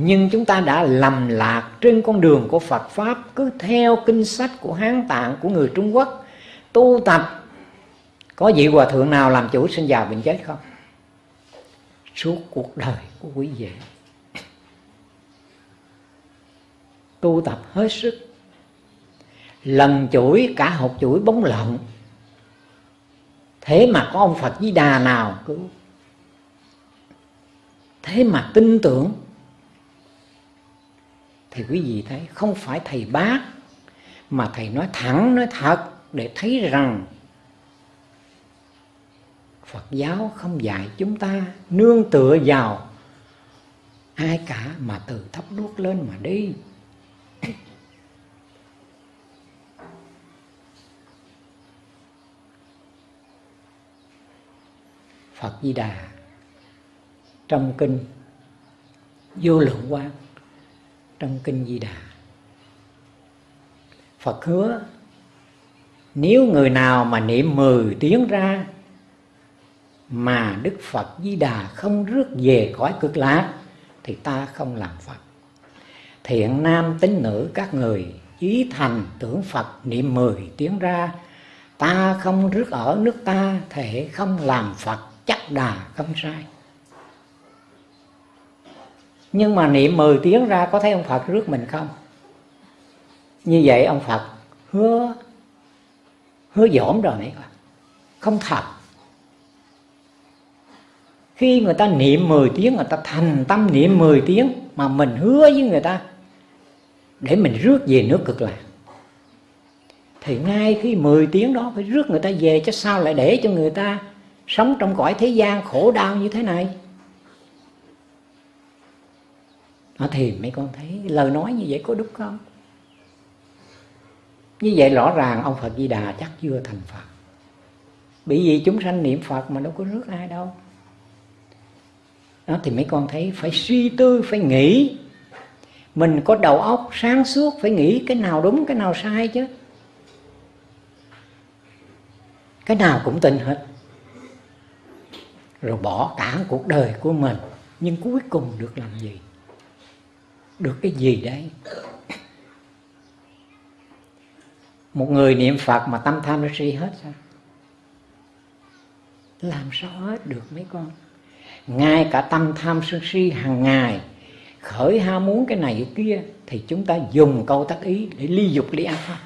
nhưng chúng ta đã lầm lạc trên con đường của phật pháp cứ theo kinh sách của hán tạng, của người trung quốc. Tu tập, có vị hòa thượng nào làm chủ sinh già bệnh chết không? Suốt cuộc đời của quý vị. Tu tập hết sức. Lần chuỗi, cả hộp chuỗi bóng lợn thế mà có ông phật di đà nào cứ thế mà tin tưởng thì quý vị thấy không phải thầy bác mà thầy nói thẳng, nói thật để thấy rằng Phật giáo không dạy chúng ta nương tựa vào ai cả mà từ thấp đuốc lên mà đi. Phật Di Đà trong kinh vô lượng quang trong kinh Di Đà Phật hứa, nếu người nào mà niệm mười tiếng ra mà Đức Phật Di Đà không rước về cõi cực lạc, thì ta không làm Phật. Thiện nam tín nữ các người ý thành tưởng Phật niệm mười tiếng ra, ta không rước ở nước ta, thể không làm Phật, chắc đà không sai. Nhưng mà niệm mười tiếng ra có thấy ông Phật rước mình không? Như vậy ông Phật hứa hứa dỗm rồi này không thật. Khi người ta niệm 10 tiếng, người ta thành tâm niệm 10 tiếng mà mình hứa với người ta, để mình rước về nước cực lạc. Thì ngay khi 10 tiếng đó phải rước người ta về, chứ sao lại để cho người ta sống trong cõi thế gian khổ đau như thế này? Nó thì mấy con thấy lời nói như vậy có đúng không? Như vậy rõ ràng ông Phật Di Đà chắc chưa thành Phật. Bởi vì chúng sanh niệm Phật mà đâu có rước ai đâu. Đó, thì mấy con thấy phải suy tư, phải nghĩ. Mình có đầu óc sáng suốt, phải nghĩ cái nào đúng, cái nào sai chứ. Cái nào cũng tin hết. Rồi bỏ cả cuộc đời của mình, nhưng cuối cùng được làm gì? Được cái gì đấy? Một người niệm phật mà tâm tham nó suy hết sao? Làm sao hết được mấy con? Ngay cả tâm tham sân si hàng ngày, khởi ham muốn cái này cái kia, thì chúng ta dùng câu tác ý để ly dục ly ác pháp.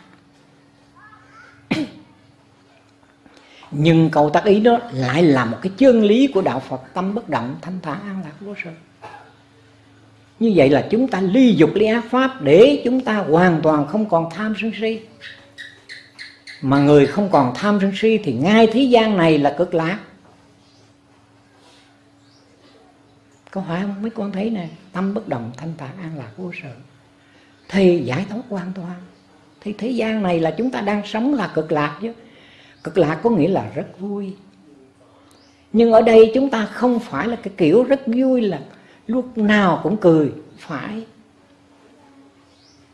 Nhưng câu tác ý đó lại là một cái chân lý của đạo Phật, tâm bất động, thanh thản, an lạc vô sự như vậy là chúng ta ly dục ly ác pháp để chúng ta hoàn toàn không còn tham sân si. Mà người không còn tham sân si thì ngay thế gian này là cực lạc. Có phải không? Mấy con thấy nè, tâm bất động, thanh tạng an lạc, vô sự. Thì giải thoát hoàn toàn. Thì thế gian này là chúng ta đang sống là cực lạc chứ. Cực lạc có nghĩa là rất vui. Nhưng ở đây chúng ta không phải là cái kiểu rất vui là lúc nào cũng cười, phải.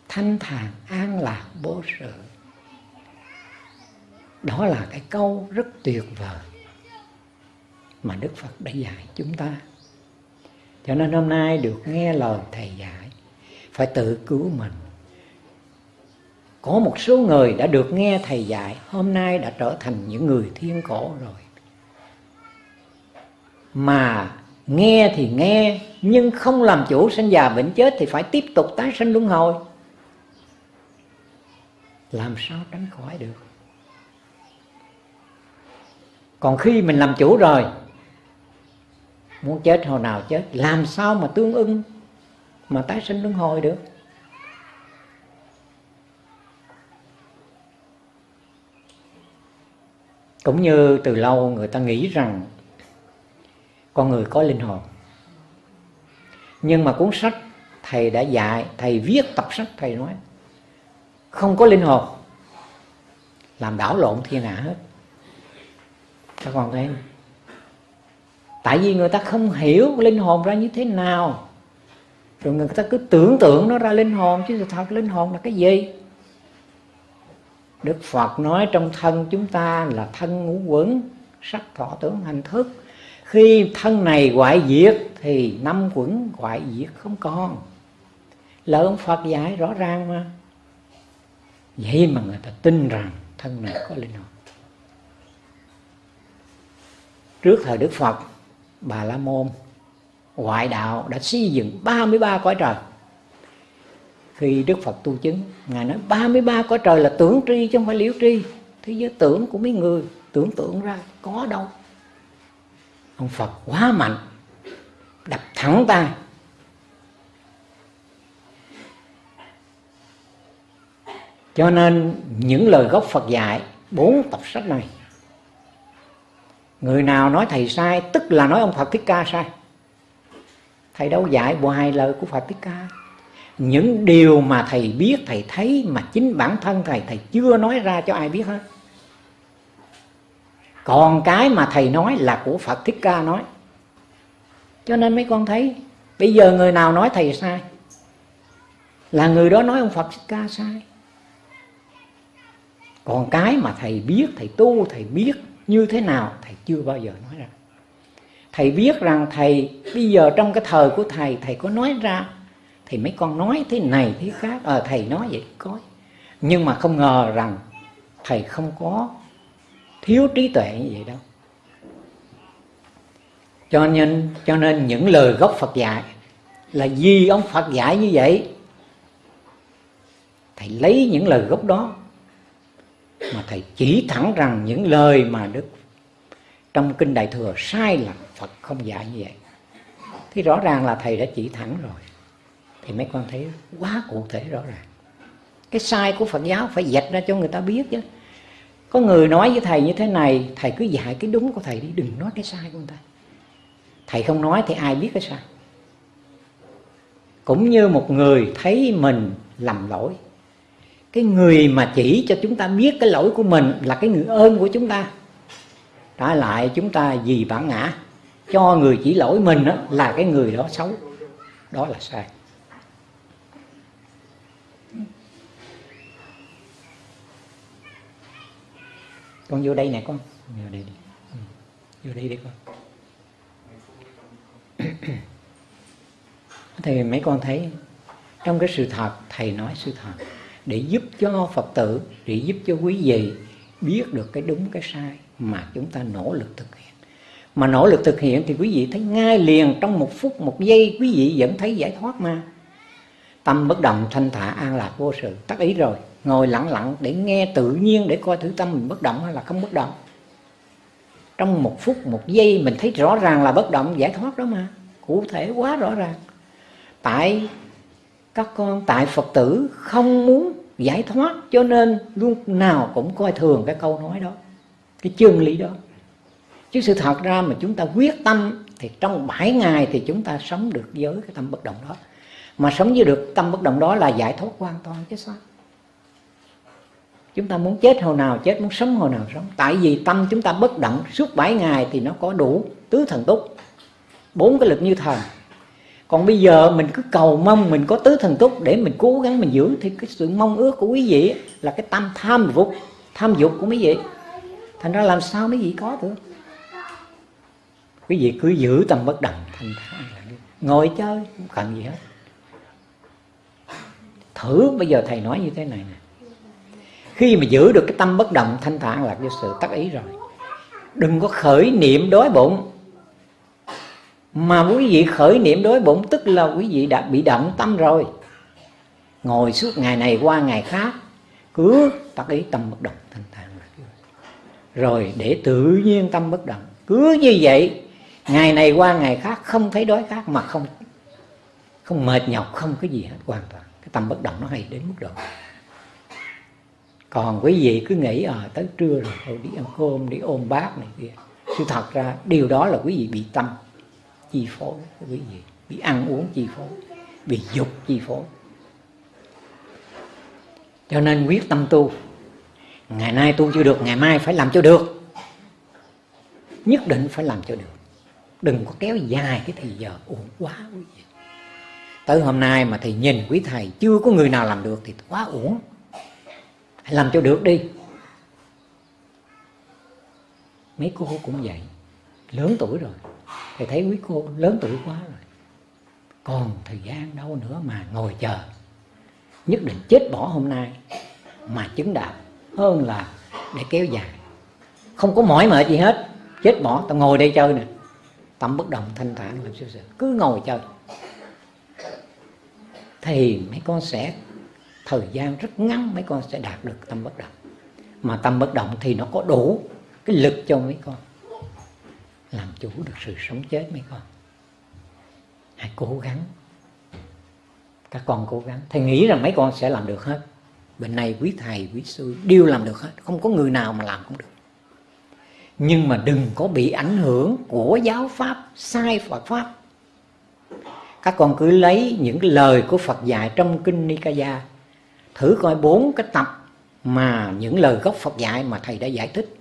Thanh thản, an lạc vô sự đó là cái câu rất tuyệt vời mà đức phật đã dạy chúng ta. Cho nên hôm nay được nghe lời thầy dạy, phải tự cứu mình. Có một số người đã được nghe thầy dạy, hôm nay đã trở thành những người thiên cổ rồi. Mà nghe thì nghe, nhưng không làm chủ sinh già bệnh chết thì phải tiếp tục tái sinh luân hồi. Làm sao tránh khỏi được? Còn khi mình làm chủ rồi, muốn chết hồi nào chết, làm sao mà tương ưng, mà tái sinh luân hồi được? Cũng như từ lâu người ta nghĩ rằng con người có linh hồn. Nhưng mà cuốn sách thầy đã dạy, thầy viết tập sách, thầy nói, không có linh hồn, làm đảo lộn thiên hạ hết. Các con thấy tại vì người ta không hiểu linh hồn ra như thế nào. Rồi người ta cứ tưởng tượng nó ra linh hồn, chứ thật linh hồn là cái gì? Đức Phật nói trong thân chúng ta là thân ngũ quẩn, sắc thọ tưởng hành thức khi thân này hoại diệt thì năm quẩn hoại diệt không còn. Là ông Phật dạy rõ ràng mà. Vậy mà người ta tin rằng thân này có linh hồn. Trước thời Đức Phật, Bà La Môn ngoại đạo đã xây dựng 33 cõi trời. Khi Đức Phật tu chứng, Ngài nói 33 cõi trời là tưởng tri chứ không phải liễu tri. Thế giới tưởng của mấy người tưởng tượng ra có đâu ông Phật quá mạnh, đập thẳng tay. Cho nên những lời gốc Phật dạy, bốn tập sách này, người nào nói thầy sai, tức là nói ông Phật Thích Ca sai. Thầy đâu dạy hoài lời của Phật Thích Ca. Những điều mà thầy biết, thầy thấy mà chính bản thân thầy thầy chưa nói ra cho ai biết hết còn cái mà thầy nói là của Phật Thích Ca nói. Cho nên mấy con thấy bây giờ người nào nói thầy sai? Là người đó nói ông Phật Thích Ca sai. Còn cái mà thầy biết thầy tu thầy biết như thế nào thầy chưa bao giờ nói ra. Thầy biết rằng thầy bây giờ trong cái thời của thầy thầy có nói ra thì mấy con nói thế này thế khác. Ờ à, thầy nói vậy có. Nhưng mà không ngờ rằng thầy không có thiếu trí tuệ như vậy đâu. Cho nên cho nên những lời gốc Phật dạy là vì ông Phật dạy như vậy, thầy lấy những lời gốc đó mà thầy chỉ thẳng rằng những lời mà đức trong kinh đại thừa sai là Phật không dạy như vậy. Thì rõ ràng là thầy đã chỉ thẳng rồi. Thì mấy con thấy quá cụ thể rõ ràng. Cái sai của Phật giáo phải dạch ra cho người ta biết chứ có người nói với thầy như thế này thầy cứ dạy cái đúng của thầy đi đừng nói cái sai của người ta. Thầy không nói thì ai biết cái sai? Cũng như một người thấy mình lầm lỗi cái người mà chỉ cho chúng ta biết cái lỗi của mình là cái người ơn của chúng ta trả lại chúng ta vì bản ngã. Cho người chỉ lỗi mình đó, là cái người đó xấu đó là sai. Con vô đây nè con. Vô đây đi. Ừ. Vô đây đi con. Thì mấy con thấy trong cái sự thật, thầy nói sự thật, để giúp cho phật tử, để giúp cho quý vị biết được cái đúng, cái sai mà chúng ta nỗ lực thực hiện. Mà nỗ lực thực hiện thì quý vị thấy ngay liền, trong một phút, một giây, quý vị vẫn thấy giải thoát mà. Tâm bất động, thanh thả an lạc vô sự. Tắt ý rồi ngồi lặng lặng để nghe tự nhiên để coi thử tâm mình bất động hay là không bất động. Trong một phút, một giây, mình thấy rõ ràng là bất động, giải thoát đó mà. Cụ thể quá rõ ràng. Tại các con, tại phật tử không muốn giải thoát, cho nên lúc nào cũng coi thường cái câu nói đó, cái chân lý đó. Chứ sự thật ra mà chúng ta quyết tâm thì trong 7 ngày thì chúng ta sống được với cái tâm bất động đó. Mà sống với được tâm bất động đó là giải thoát hoàn toàn chứ sao? Chúng ta muốn chết hồi nào chết, muốn sống hồi nào sống. Tại vì tâm chúng ta bất động, suốt 7 ngày thì nó có đủ tứ thần túc. Bốn cái lực như thần còn bây giờ mình cứ cầu mong mình có tứ thần túc để mình cố gắng mình giữ. Thì cái sự mong ước của quý vị là cái tâm tham dục. Tham dục của quý vị. Thành ra làm sao mấy vị có được? Quý vị cứ giữ tâm bất động thanh ngồi chơi, không cần gì hết. Thử, bây giờ thầy nói như thế này nè khi mà giữ được cái tâm bất động, thanh thản là cái sự tác ý rồi. Đừng có khởi niệm đói bụng. Mà quý vị khởi niệm đói bụng tức là quý vị đã bị động tâm rồi. Ngồi suốt ngày này qua ngày khác, cứ tác ý tâm bất động, thanh thản rồi để tự nhiên tâm bất động. Cứ như vậy, ngày này qua ngày khác, không thấy đói khác mà không không mệt nhọc, không cái gì hết, hoàn toàn. Cái tâm bất động nó hay đến mức độ còn quý vị cứ nghĩ à tới trưa rồi, thôi đi ăn cơm, đi ôm bát này kia. Sự thật ra, điều đó là quý vị bị tâm, chi phối. Quý vị bị ăn uống chi phối, bị dục chi phối. Cho nên quyết tâm tu. Ngày nay tu chưa được, ngày mai phải làm cho được. Nhất định phải làm cho được. Đừng có kéo dài cái thời giờ uổng quá, quý vị. Tới hôm nay mà thầy nhìn quý thầy, chưa có người nào làm được thì quá uổng hãy làm cho được đi. Mấy cô cũng vậy. Lớn tuổi rồi. Thầy thấy quý cô lớn tuổi quá rồi. Còn thời gian đâu nữa mà ngồi chờ. Nhất định chết bỏ hôm nay mà chứng đạo. Hơn là để kéo dài. Không có mỏi mệt gì hết. Chết bỏ, tao ngồi đây chơi nè. Tâm bất động, thanh thản, làm sao sự cứ ngồi chơi. Thì mấy con sẽ thời gian rất ngắn mấy con sẽ đạt được tâm bất động. Mà tâm bất động thì nó có đủ cái lực cho mấy con. Làm chủ được sự sống chết mấy con. Hãy cố gắng. Các con cố gắng. Thầy nghĩ rằng mấy con sẽ làm được hết. Bên này quý thầy, quý sư đều làm được hết. Không có người nào mà làm không được. Nhưng mà đừng có bị ảnh hưởng của giáo pháp, sai Phật pháp. Các con cứ lấy những lời của Phật dạy trong kinh Nikaya thử coi bốn cái tập mà những lời gốc Phật dạy mà thầy đã giải thích.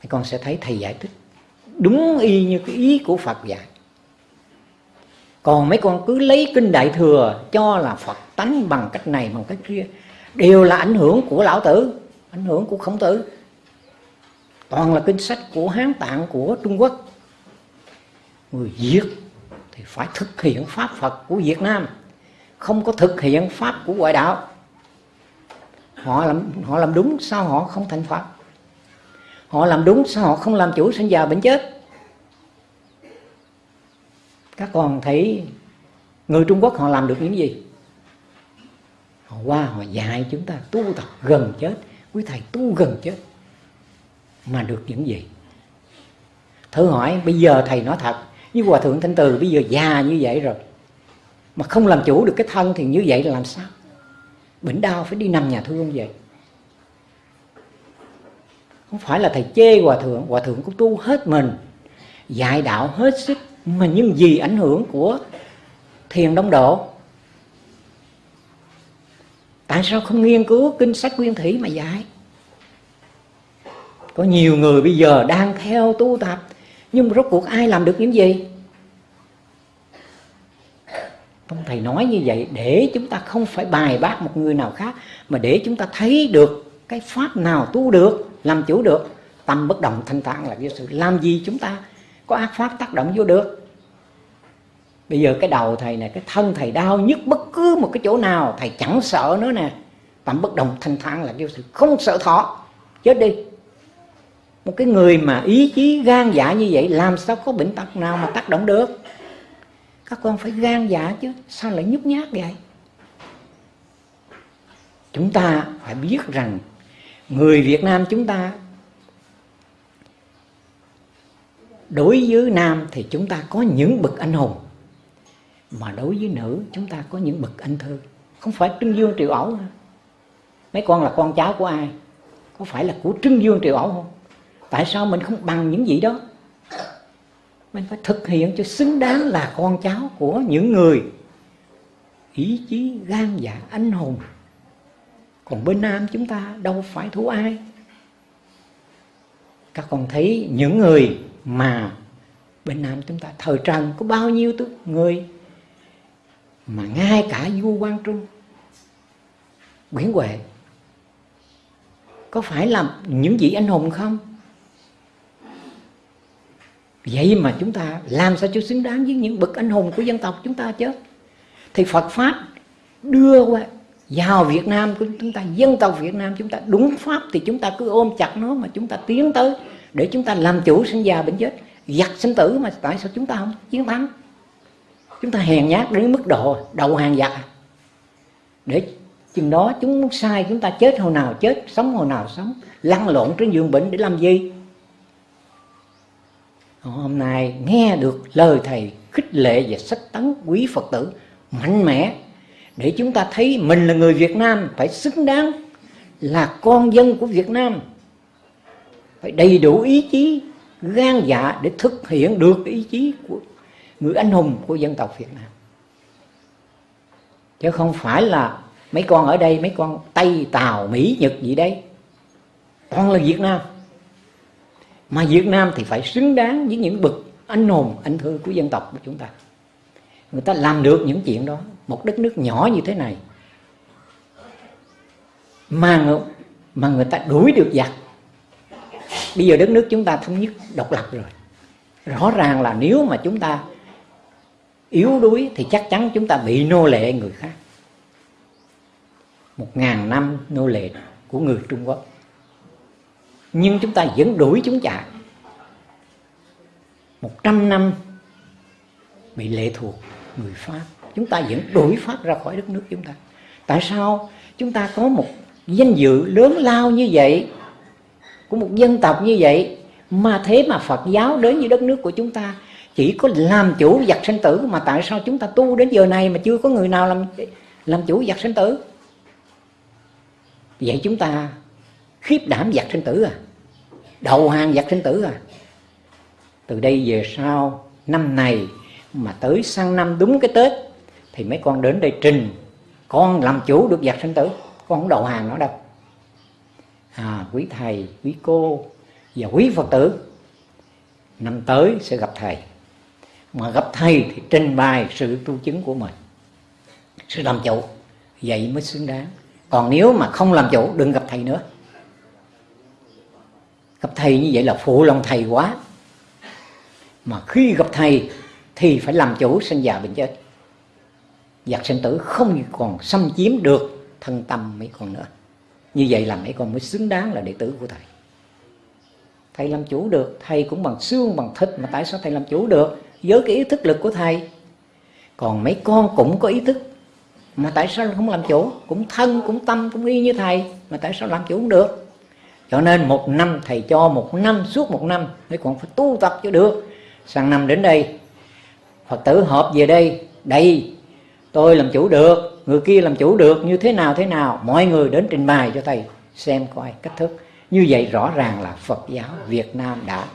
Thì con sẽ thấy thầy giải thích đúng y như cái ý của Phật dạy. Còn mấy con cứ lấy kinh đại thừa cho là Phật tánh bằng cách này, bằng cách kia, đều là ảnh hưởng của lão tử, ảnh hưởng của khổng tử. Toàn là kinh sách của hán tạng, của trung quốc. Người việt thì phải thực hiện pháp phật của việt nam không có thực hiện pháp của ngoại đạo. Họ làm họ làm đúng, sao họ không thành phật? Họ làm đúng, sao họ không làm chủ sinh già bệnh chết? Các con thấy người trung quốc họ làm được những gì? Họ qua, họ dạy chúng ta tu tập gần chết. Quý thầy, tu gần chết mà được những gì? Thử hỏi, bây giờ thầy nói thật như hòa thượng thanh từ bây giờ già như vậy rồi mà không làm chủ được cái thân thì như vậy là làm sao? Bệnh đau phải đi nằm nhà thương vậy. Không phải là thầy chê hòa thượng hòa thượng cũng tu hết mình, dạy đạo hết sức, mà nhưng vì ảnh hưởng của thiền đông độ. Tại sao không nghiên cứu kinh sách nguyên thủy mà dạy? Có nhiều người bây giờ đang theo tu tập, nhưng rốt cuộc ai làm được những gì? Ông thầy nói như vậy để chúng ta không phải bài bác một người nào khác, mà để chúng ta thấy được cái pháp nào tu được, làm chủ được. Tâm bất động thanh tạng là cái sự làm gì chúng ta có ác pháp tác động vô được. Bây giờ cái đầu thầy này, cái thân thầy đau nhất bất cứ một cái chỗ nào, thầy chẳng sợ nữa nè. Tâm bất động thanh thản là cái sự không sợ thọ, chết đi. Một cái người mà ý chí gan dạ như vậy, làm sao có bệnh tật nào mà tác động được? Các con phải gan dạ chứ, sao lại nhút nhát vậy? Chúng ta phải biết rằng người Việt Nam chúng ta, đối với nam thì chúng ta có những bậc anh hùng, mà đối với nữ chúng ta có những bậc anh thư không phải trưng dương triệu ẩu mấy con là con cháu của ai? Có phải là của trưng dương triệu ẩu không? Tại sao mình không bằng những gì đó? Mình phải thực hiện cho xứng đáng là con cháu của những người ý chí gan dạ anh hùng. Còn bên nam chúng ta đâu phải thú ai. Các con thấy những người mà bên nam chúng ta thời trần có bao nhiêu người mà ngay cả vua Quang trung, nguyễn huệ, có phải là những vị anh hùng không? Vậy mà chúng ta làm sao cho xứng đáng với những bậc anh hùng của dân tộc chúng ta chứ? Thì Phật pháp đưa qua, vào Việt Nam của chúng ta, dân tộc Việt Nam chúng ta, đúng pháp thì chúng ta cứ ôm chặt nó mà chúng ta tiến tới để chúng ta làm chủ sinh già bệnh chết. Giặc sinh tử mà tại sao chúng ta không chiến thắng? Chúng ta hèn nhát đến mức độ đầu hàng giặc để chừng đó chúng sai, chúng ta chết hồi nào chết, sống hồi nào sống, lăn lộn trên giường bệnh để làm gì? Hôm nay nghe được lời thầy khích lệ và sách tấn quý phật tử mạnh mẽ, để chúng ta thấy mình là người việt nam phải xứng đáng là con dân của việt nam, phải đầy đủ ý chí, gan dạ để thực hiện được ý chí của người anh hùng của dân tộc việt nam. Chứ không phải là mấy con ở đây, mấy con tây, tàu, mỹ, nhật gì đấy toàn là việt nam mà việt nam thì phải xứng đáng với những bậc anh hùng, anh thư của dân tộc của chúng ta. Người ta làm được những chuyện đó, một đất nước nhỏ như thế này, mà mà người ta đuổi được giặc. Bây giờ đất nước chúng ta thống nhất, độc lập rồi. Rõ ràng là nếu mà chúng ta yếu đuối thì chắc chắn chúng ta bị nô lệ người khác. Một ngàn năm nô lệ của người Trung Quốc nhưng chúng ta vẫn đuổi chúng chạy. Một trăm năm bị lệ thuộc người Pháp, chúng ta vẫn đuổi Pháp ra khỏi đất nước chúng ta. Tại sao chúng ta có một danh dự lớn lao như vậy, của một dân tộc như vậy, mà thế mà Phật giáo đến với đất nước của chúng ta chỉ có làm chủ giặc sinh tử mà tại sao chúng ta tu đến giờ này mà chưa có người nào làm làm chủ giặc sinh tử? Vậy chúng ta khiếp đảm giặc sinh tử à. Đầu hàng giặc sinh tử à. Từ đây về sau năm này mà tới sang năm đúng cái tết thì mấy con đến đây trình con làm chủ được giặc sinh tử con không đầu hàng nó đâu. À, quý thầy quý cô và quý phật tử năm tới sẽ gặp thầy. Mà gặp thầy thì trình bày sự tu chứng của mình sự làm chủ vậy mới xứng đáng. Còn nếu mà không làm chủ đừng gặp thầy nữa gặp thầy như vậy là phụ lòng thầy quá. Mà khi gặp thầy thì phải làm chủ sinh già bệnh chết. Giặc sinh tử không còn xâm chiếm được thân tâm mấy con nữa. Như vậy là mấy con mới xứng đáng là đệ tử của thầy. Thầy làm chủ được, thầy cũng bằng xương, bằng thịt mà tại sao thầy làm chủ được? Với cái ý thức lực của thầy. Còn mấy con cũng có ý thức mà tại sao không làm chủ? Cũng thân, cũng tâm, cũng y như thầy mà tại sao làm chủ không được? Cho nên một năm thầy cho một năm suốt một năm mấy còn phải tu tập cho được. Sang năm đến đây, phật tử họp về đây đây tôi làm chủ được, người kia làm chủ được, như thế nào thế nào, mọi người đến trình bày cho thầy, xem coi cách thức. Như vậy rõ ràng là phật giáo việt nam đã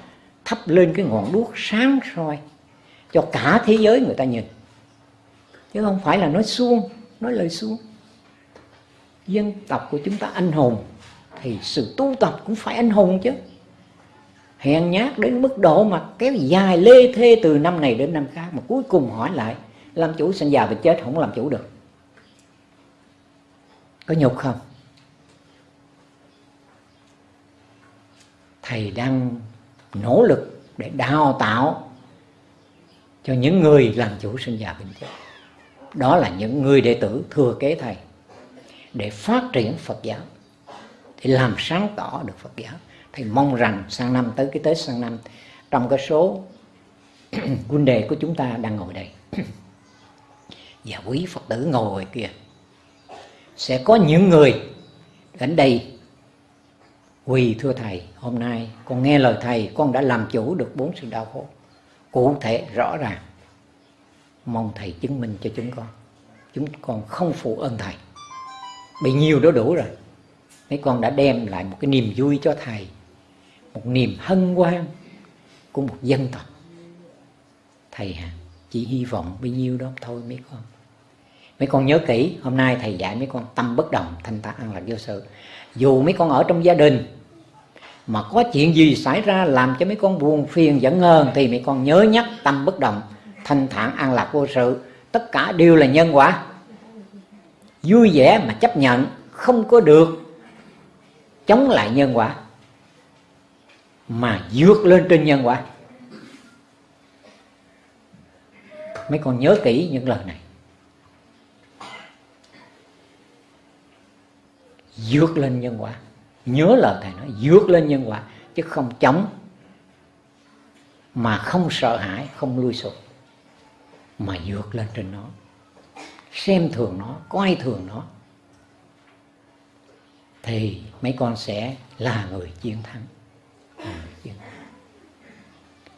thắp lên cái ngọn đuốc sáng soi cho cả thế giới người ta nhìn. Chứ không phải là nói suông, nói lời suông. Dân tộc của chúng ta anh hùng thì sự tu tập cũng phải anh hùng chứ. Hèn nhát đến mức độ mà kéo dài lê thê từ năm này đến năm khác mà cuối cùng hỏi lại, làm chủ sinh già bệnh chết, không làm chủ được. Có nhục không? Thầy đang nỗ lực để đào tạo cho những người làm chủ sinh già bệnh chết. Đó là những người đệ tử thừa kế thầy để phát triển Phật giáo để làm sáng tỏ được Phật giáo thì mong rằng sang năm tới, cái Tết sang năm, trong cái số huynh đệ của chúng ta đang ngồi đây. Và quý Phật tử ngồi kia sẽ có những người đến đây quỳ thưa thầy, hôm nay con nghe lời thầy, con đã làm chủ được bốn sự đau khổ. Cụ thể, rõ ràng, mong thầy chứng minh cho chúng con. Chúng con không phụ ơn thầy. Bị nhiều đó đủ rồi mấy con đã đem lại một cái niềm vui cho thầy, một niềm hân hoan của một dân tộc. Thầy à chỉ hy vọng bấy nhiêu đó thôi mấy con. Mấy con nhớ kỹ, hôm nay thầy dạy mấy con tâm bất đồng thanh ta ăn lạc vô sự. Dù mấy con ở trong gia đình, mà có chuyện gì xảy ra làm cho mấy con buồn phiền giận hờn, thì mấy con nhớ nhắc tâm bất động, thanh thản an lạc vô sự. Tất cả đều là nhân quả. Vui vẻ mà chấp nhận, không có được chống lại nhân quả, mà vượt lên trên nhân quả. Mấy con nhớ kỹ những lời này. Vượt lên nhân quả. Nhớ lời thầy nói, vượt lên nhân quả, chứ không chống, mà không sợ hãi, không lui sụp mà vượt lên trên nó. Xem thường nó, coi thường nó thì mấy con sẽ là người à, chiến thắng.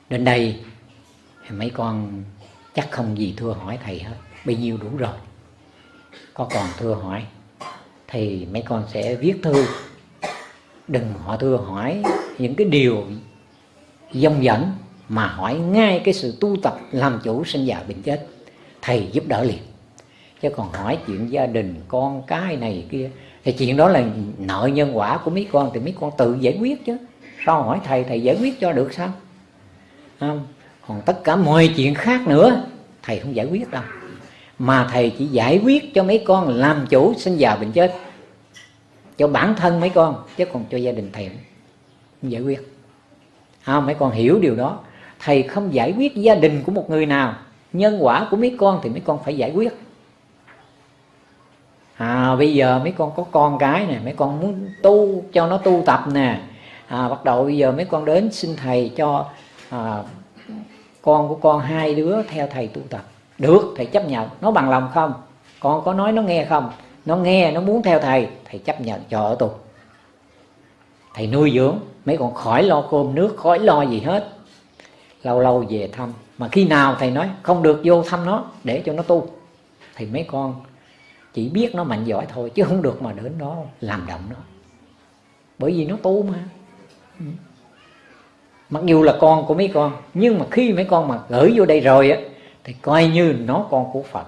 Đến đây, mấy con chắc không gì thưa hỏi thầy hết. Bấy nhiêu đủ rồi. Có còn thưa hỏi, thì mấy con sẽ viết thư. Đừng họ thưa hỏi những cái điều dông dẫn, mà hỏi ngay cái sự tu tập làm chủ sinh già bệnh chết. Thầy giúp đỡ liền. Chứ còn hỏi chuyện gia đình, con cái này kia thì chuyện đó là nợ nhân quả của mấy con thì mấy con tự giải quyết chứ. Sao hỏi thầy thầy giải quyết cho được sao? Không còn tất cả mọi chuyện khác nữa thầy không giải quyết đâu. Mà thầy chỉ giải quyết cho mấy con làm chủ sinh già bệnh chết cho bản thân mấy con chứ còn cho gia đình thầy không giải quyết. À, mấy con hiểu điều đó. Thầy không giải quyết gia đình của một người nào nhân quả của mấy con thì mấy con phải giải quyết à bây giờ mấy con có con cái nè mấy con muốn tu cho nó tu tập nè. À, bắt đầu bây giờ mấy con đến xin thầy cho à, con của con hai đứa theo thầy tu tập. Được thầy chấp nhận. Nó bằng lòng không? Con có nói nó nghe không? Nó nghe nó muốn theo thầy thầy chấp nhận. Cho ở tu thầy nuôi dưỡng. Mấy con khỏi lo cơm nước khỏi lo gì hết. Lâu lâu về thăm. Mà khi nào thầy nói không được vô thăm nó để cho nó tu. Thì mấy con chỉ biết nó mạnh giỏi thôi chứ không được mà đến đó làm động nó. Bởi vì nó tu mà. Ừ. Mặc dù là con của mấy con nhưng mà khi mấy con mà gửi vô đây rồi á thì coi như nó con của Phật.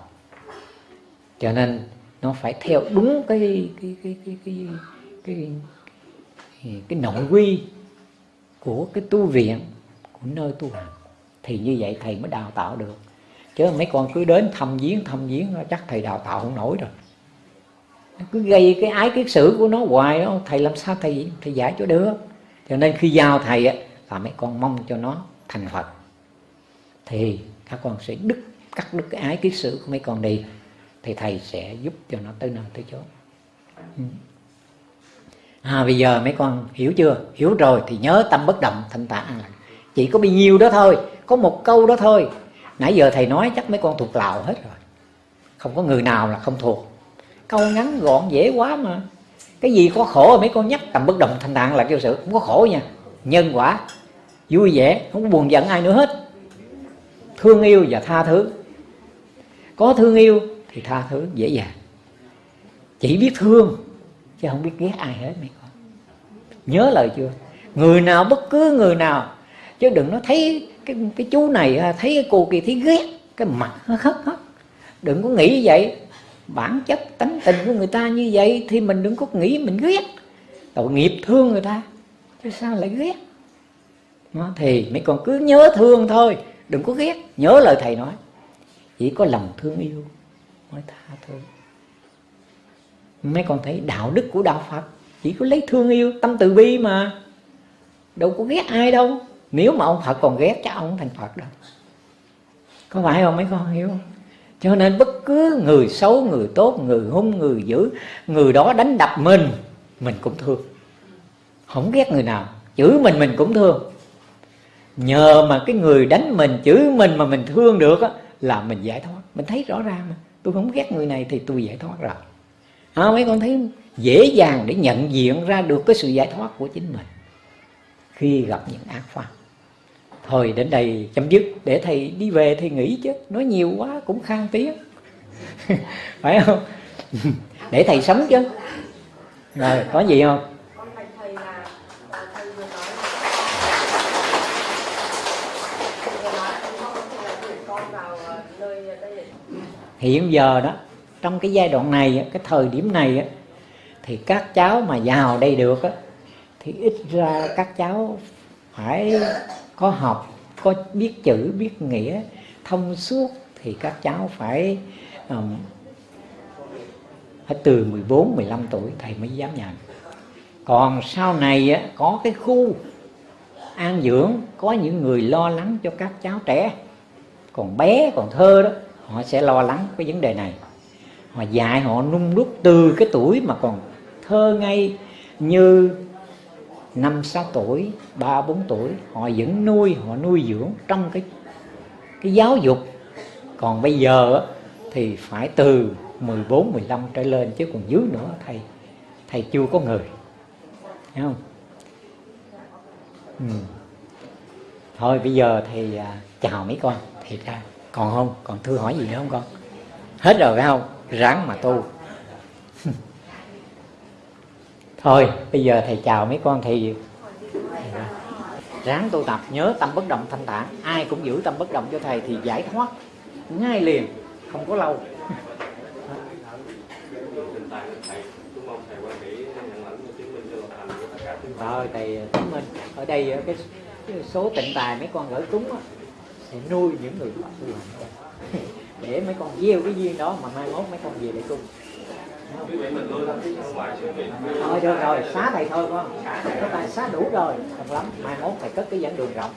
Cho nên nó phải theo đúng cái cái cái cái cái cái cái, cái nội quy của cái tu viện của nơi tu hành. Thì như vậy thầy mới đào tạo được chứ mấy con cứ đến thăm viếng thăm viếng chắc thầy đào tạo không nổi rồi. Cứ gây cái ái kiết sử của nó hoài đó. Thầy làm sao thầy thầy giải cho được? Cho nên khi giao thầy á, là mấy con mong cho nó thành phật. Thì các con sẽ đứt, cắt đứt cái ái kiết sử của mấy con đi. Thì thầy sẽ giúp cho nó tới nơi tới chốn. Ừ. À bây giờ mấy con hiểu chưa? Hiểu rồi thì nhớ tâm bất động thanh tạng. Chỉ có bao nhiêu đó thôi. Có một câu đó thôi nãy giờ thầy nói chắc mấy con thuộc lào hết rồi. Không có người nào là không thuộc. Câu ngắn gọn dễ quá mà. Cái gì có khổ mấy con nhắc tầm bất động thanh tạng là kêu sự, không có khổ nha. Nhân quả, vui vẻ, không có buồn giận ai nữa hết. Thương yêu và tha thứ. Có thương yêu thì tha thứ dễ dàng. Chỉ biết thương, chứ không biết ghét ai hết mấy con. Nhớ lời chưa? Người nào bất cứ người nào, chứ đừng nói thấy cái cái chú này à, thấy cái cô kia thấy ghét, cái mặt nó khất hết đừng có nghĩ vậy. Bản chất tánh tình của người ta như vậy thì mình đừng có nghĩ mình ghét. Tội nghiệp thương người ta, chứ sao lại ghét? Nó thì mấy con cứ nhớ thương thôi, đừng có ghét. Nhớ lời thầy nói, chỉ có lòng thương yêu mới tha thứ. Mấy con thấy đạo đức của đạo phật, chỉ có lấy thương yêu, tâm từ bi mà. Đâu có ghét ai đâu nếu mà ông phật còn ghét chắc ông thành phật đâu. Có phải không mấy con hiểu không? Cho nên bất cứ người xấu người tốt người hung người dữ người đó đánh đập mình mình cũng thương. Không ghét người nào chửi mình mình cũng thương. Nhờ mà cái người đánh mình chửi mình mà mình thương được á là mình giải thoát. Mình thấy rõ ràng mà. Tôi không ghét người này thì tôi giải thoát rồi. À, mấy con thấy dễ dàng để nhận diện ra được cái sự giải thoát của chính mình khi gặp những ác pháp thôi đến đây chấm dứt, để thầy đi về thầy nghỉ chứ. Nói nhiều quá cũng khang tiếng. Phải không? Để thầy sống chứ. Rồi, có gì không? Hiện giờ đó, trong cái giai đoạn này cái thời điểm này thì các cháu mà vào đây được thì ít ra các cháu phải có học có biết chữ biết nghĩa thông suốt thì các cháu phải um, phải từ 14 15 tuổi thầy mới dám nhận còn sau này á, có cái khu an dưỡng có những người lo lắng cho các cháu trẻ còn bé còn thơ đó họ sẽ lo lắng cái vấn đề này. Họ dạy họ nung đúc từ cái tuổi mà còn thơ ngay như năm sáu tuổi ba bốn tuổi họ vẫn nuôi họ nuôi dưỡng trong cái cái giáo dục. Còn bây giờ thì phải từ 14, 15 trở lên chứ còn dưới nữa thầy thầy chưa có người. Thấy không? Ừ. thôi bây giờ thì à, chào mấy con thì ra còn không? Còn thưa hỏi gì nữa không con? Hết rồi phải không? Ráng mà tu thôi, bây giờ thầy chào mấy con thầy. Ráng tu tập, nhớ tâm bất động thanh tản ai cũng giữ tâm bất động cho thầy thì giải thoát. Ngay liền, không có lâu. Rồi thầy chứng minh ở đây cái số tịnh tài mấy con gửi cúng thì nuôi những người tu hành. Để mấy con gieo cái duyên đó mà mai mốt mấy con về để cung thôi được rồi, xá thầy thôi con xá đủ rồi. Không lắm, mai mốt thầy cất cái dẫn đường rộng.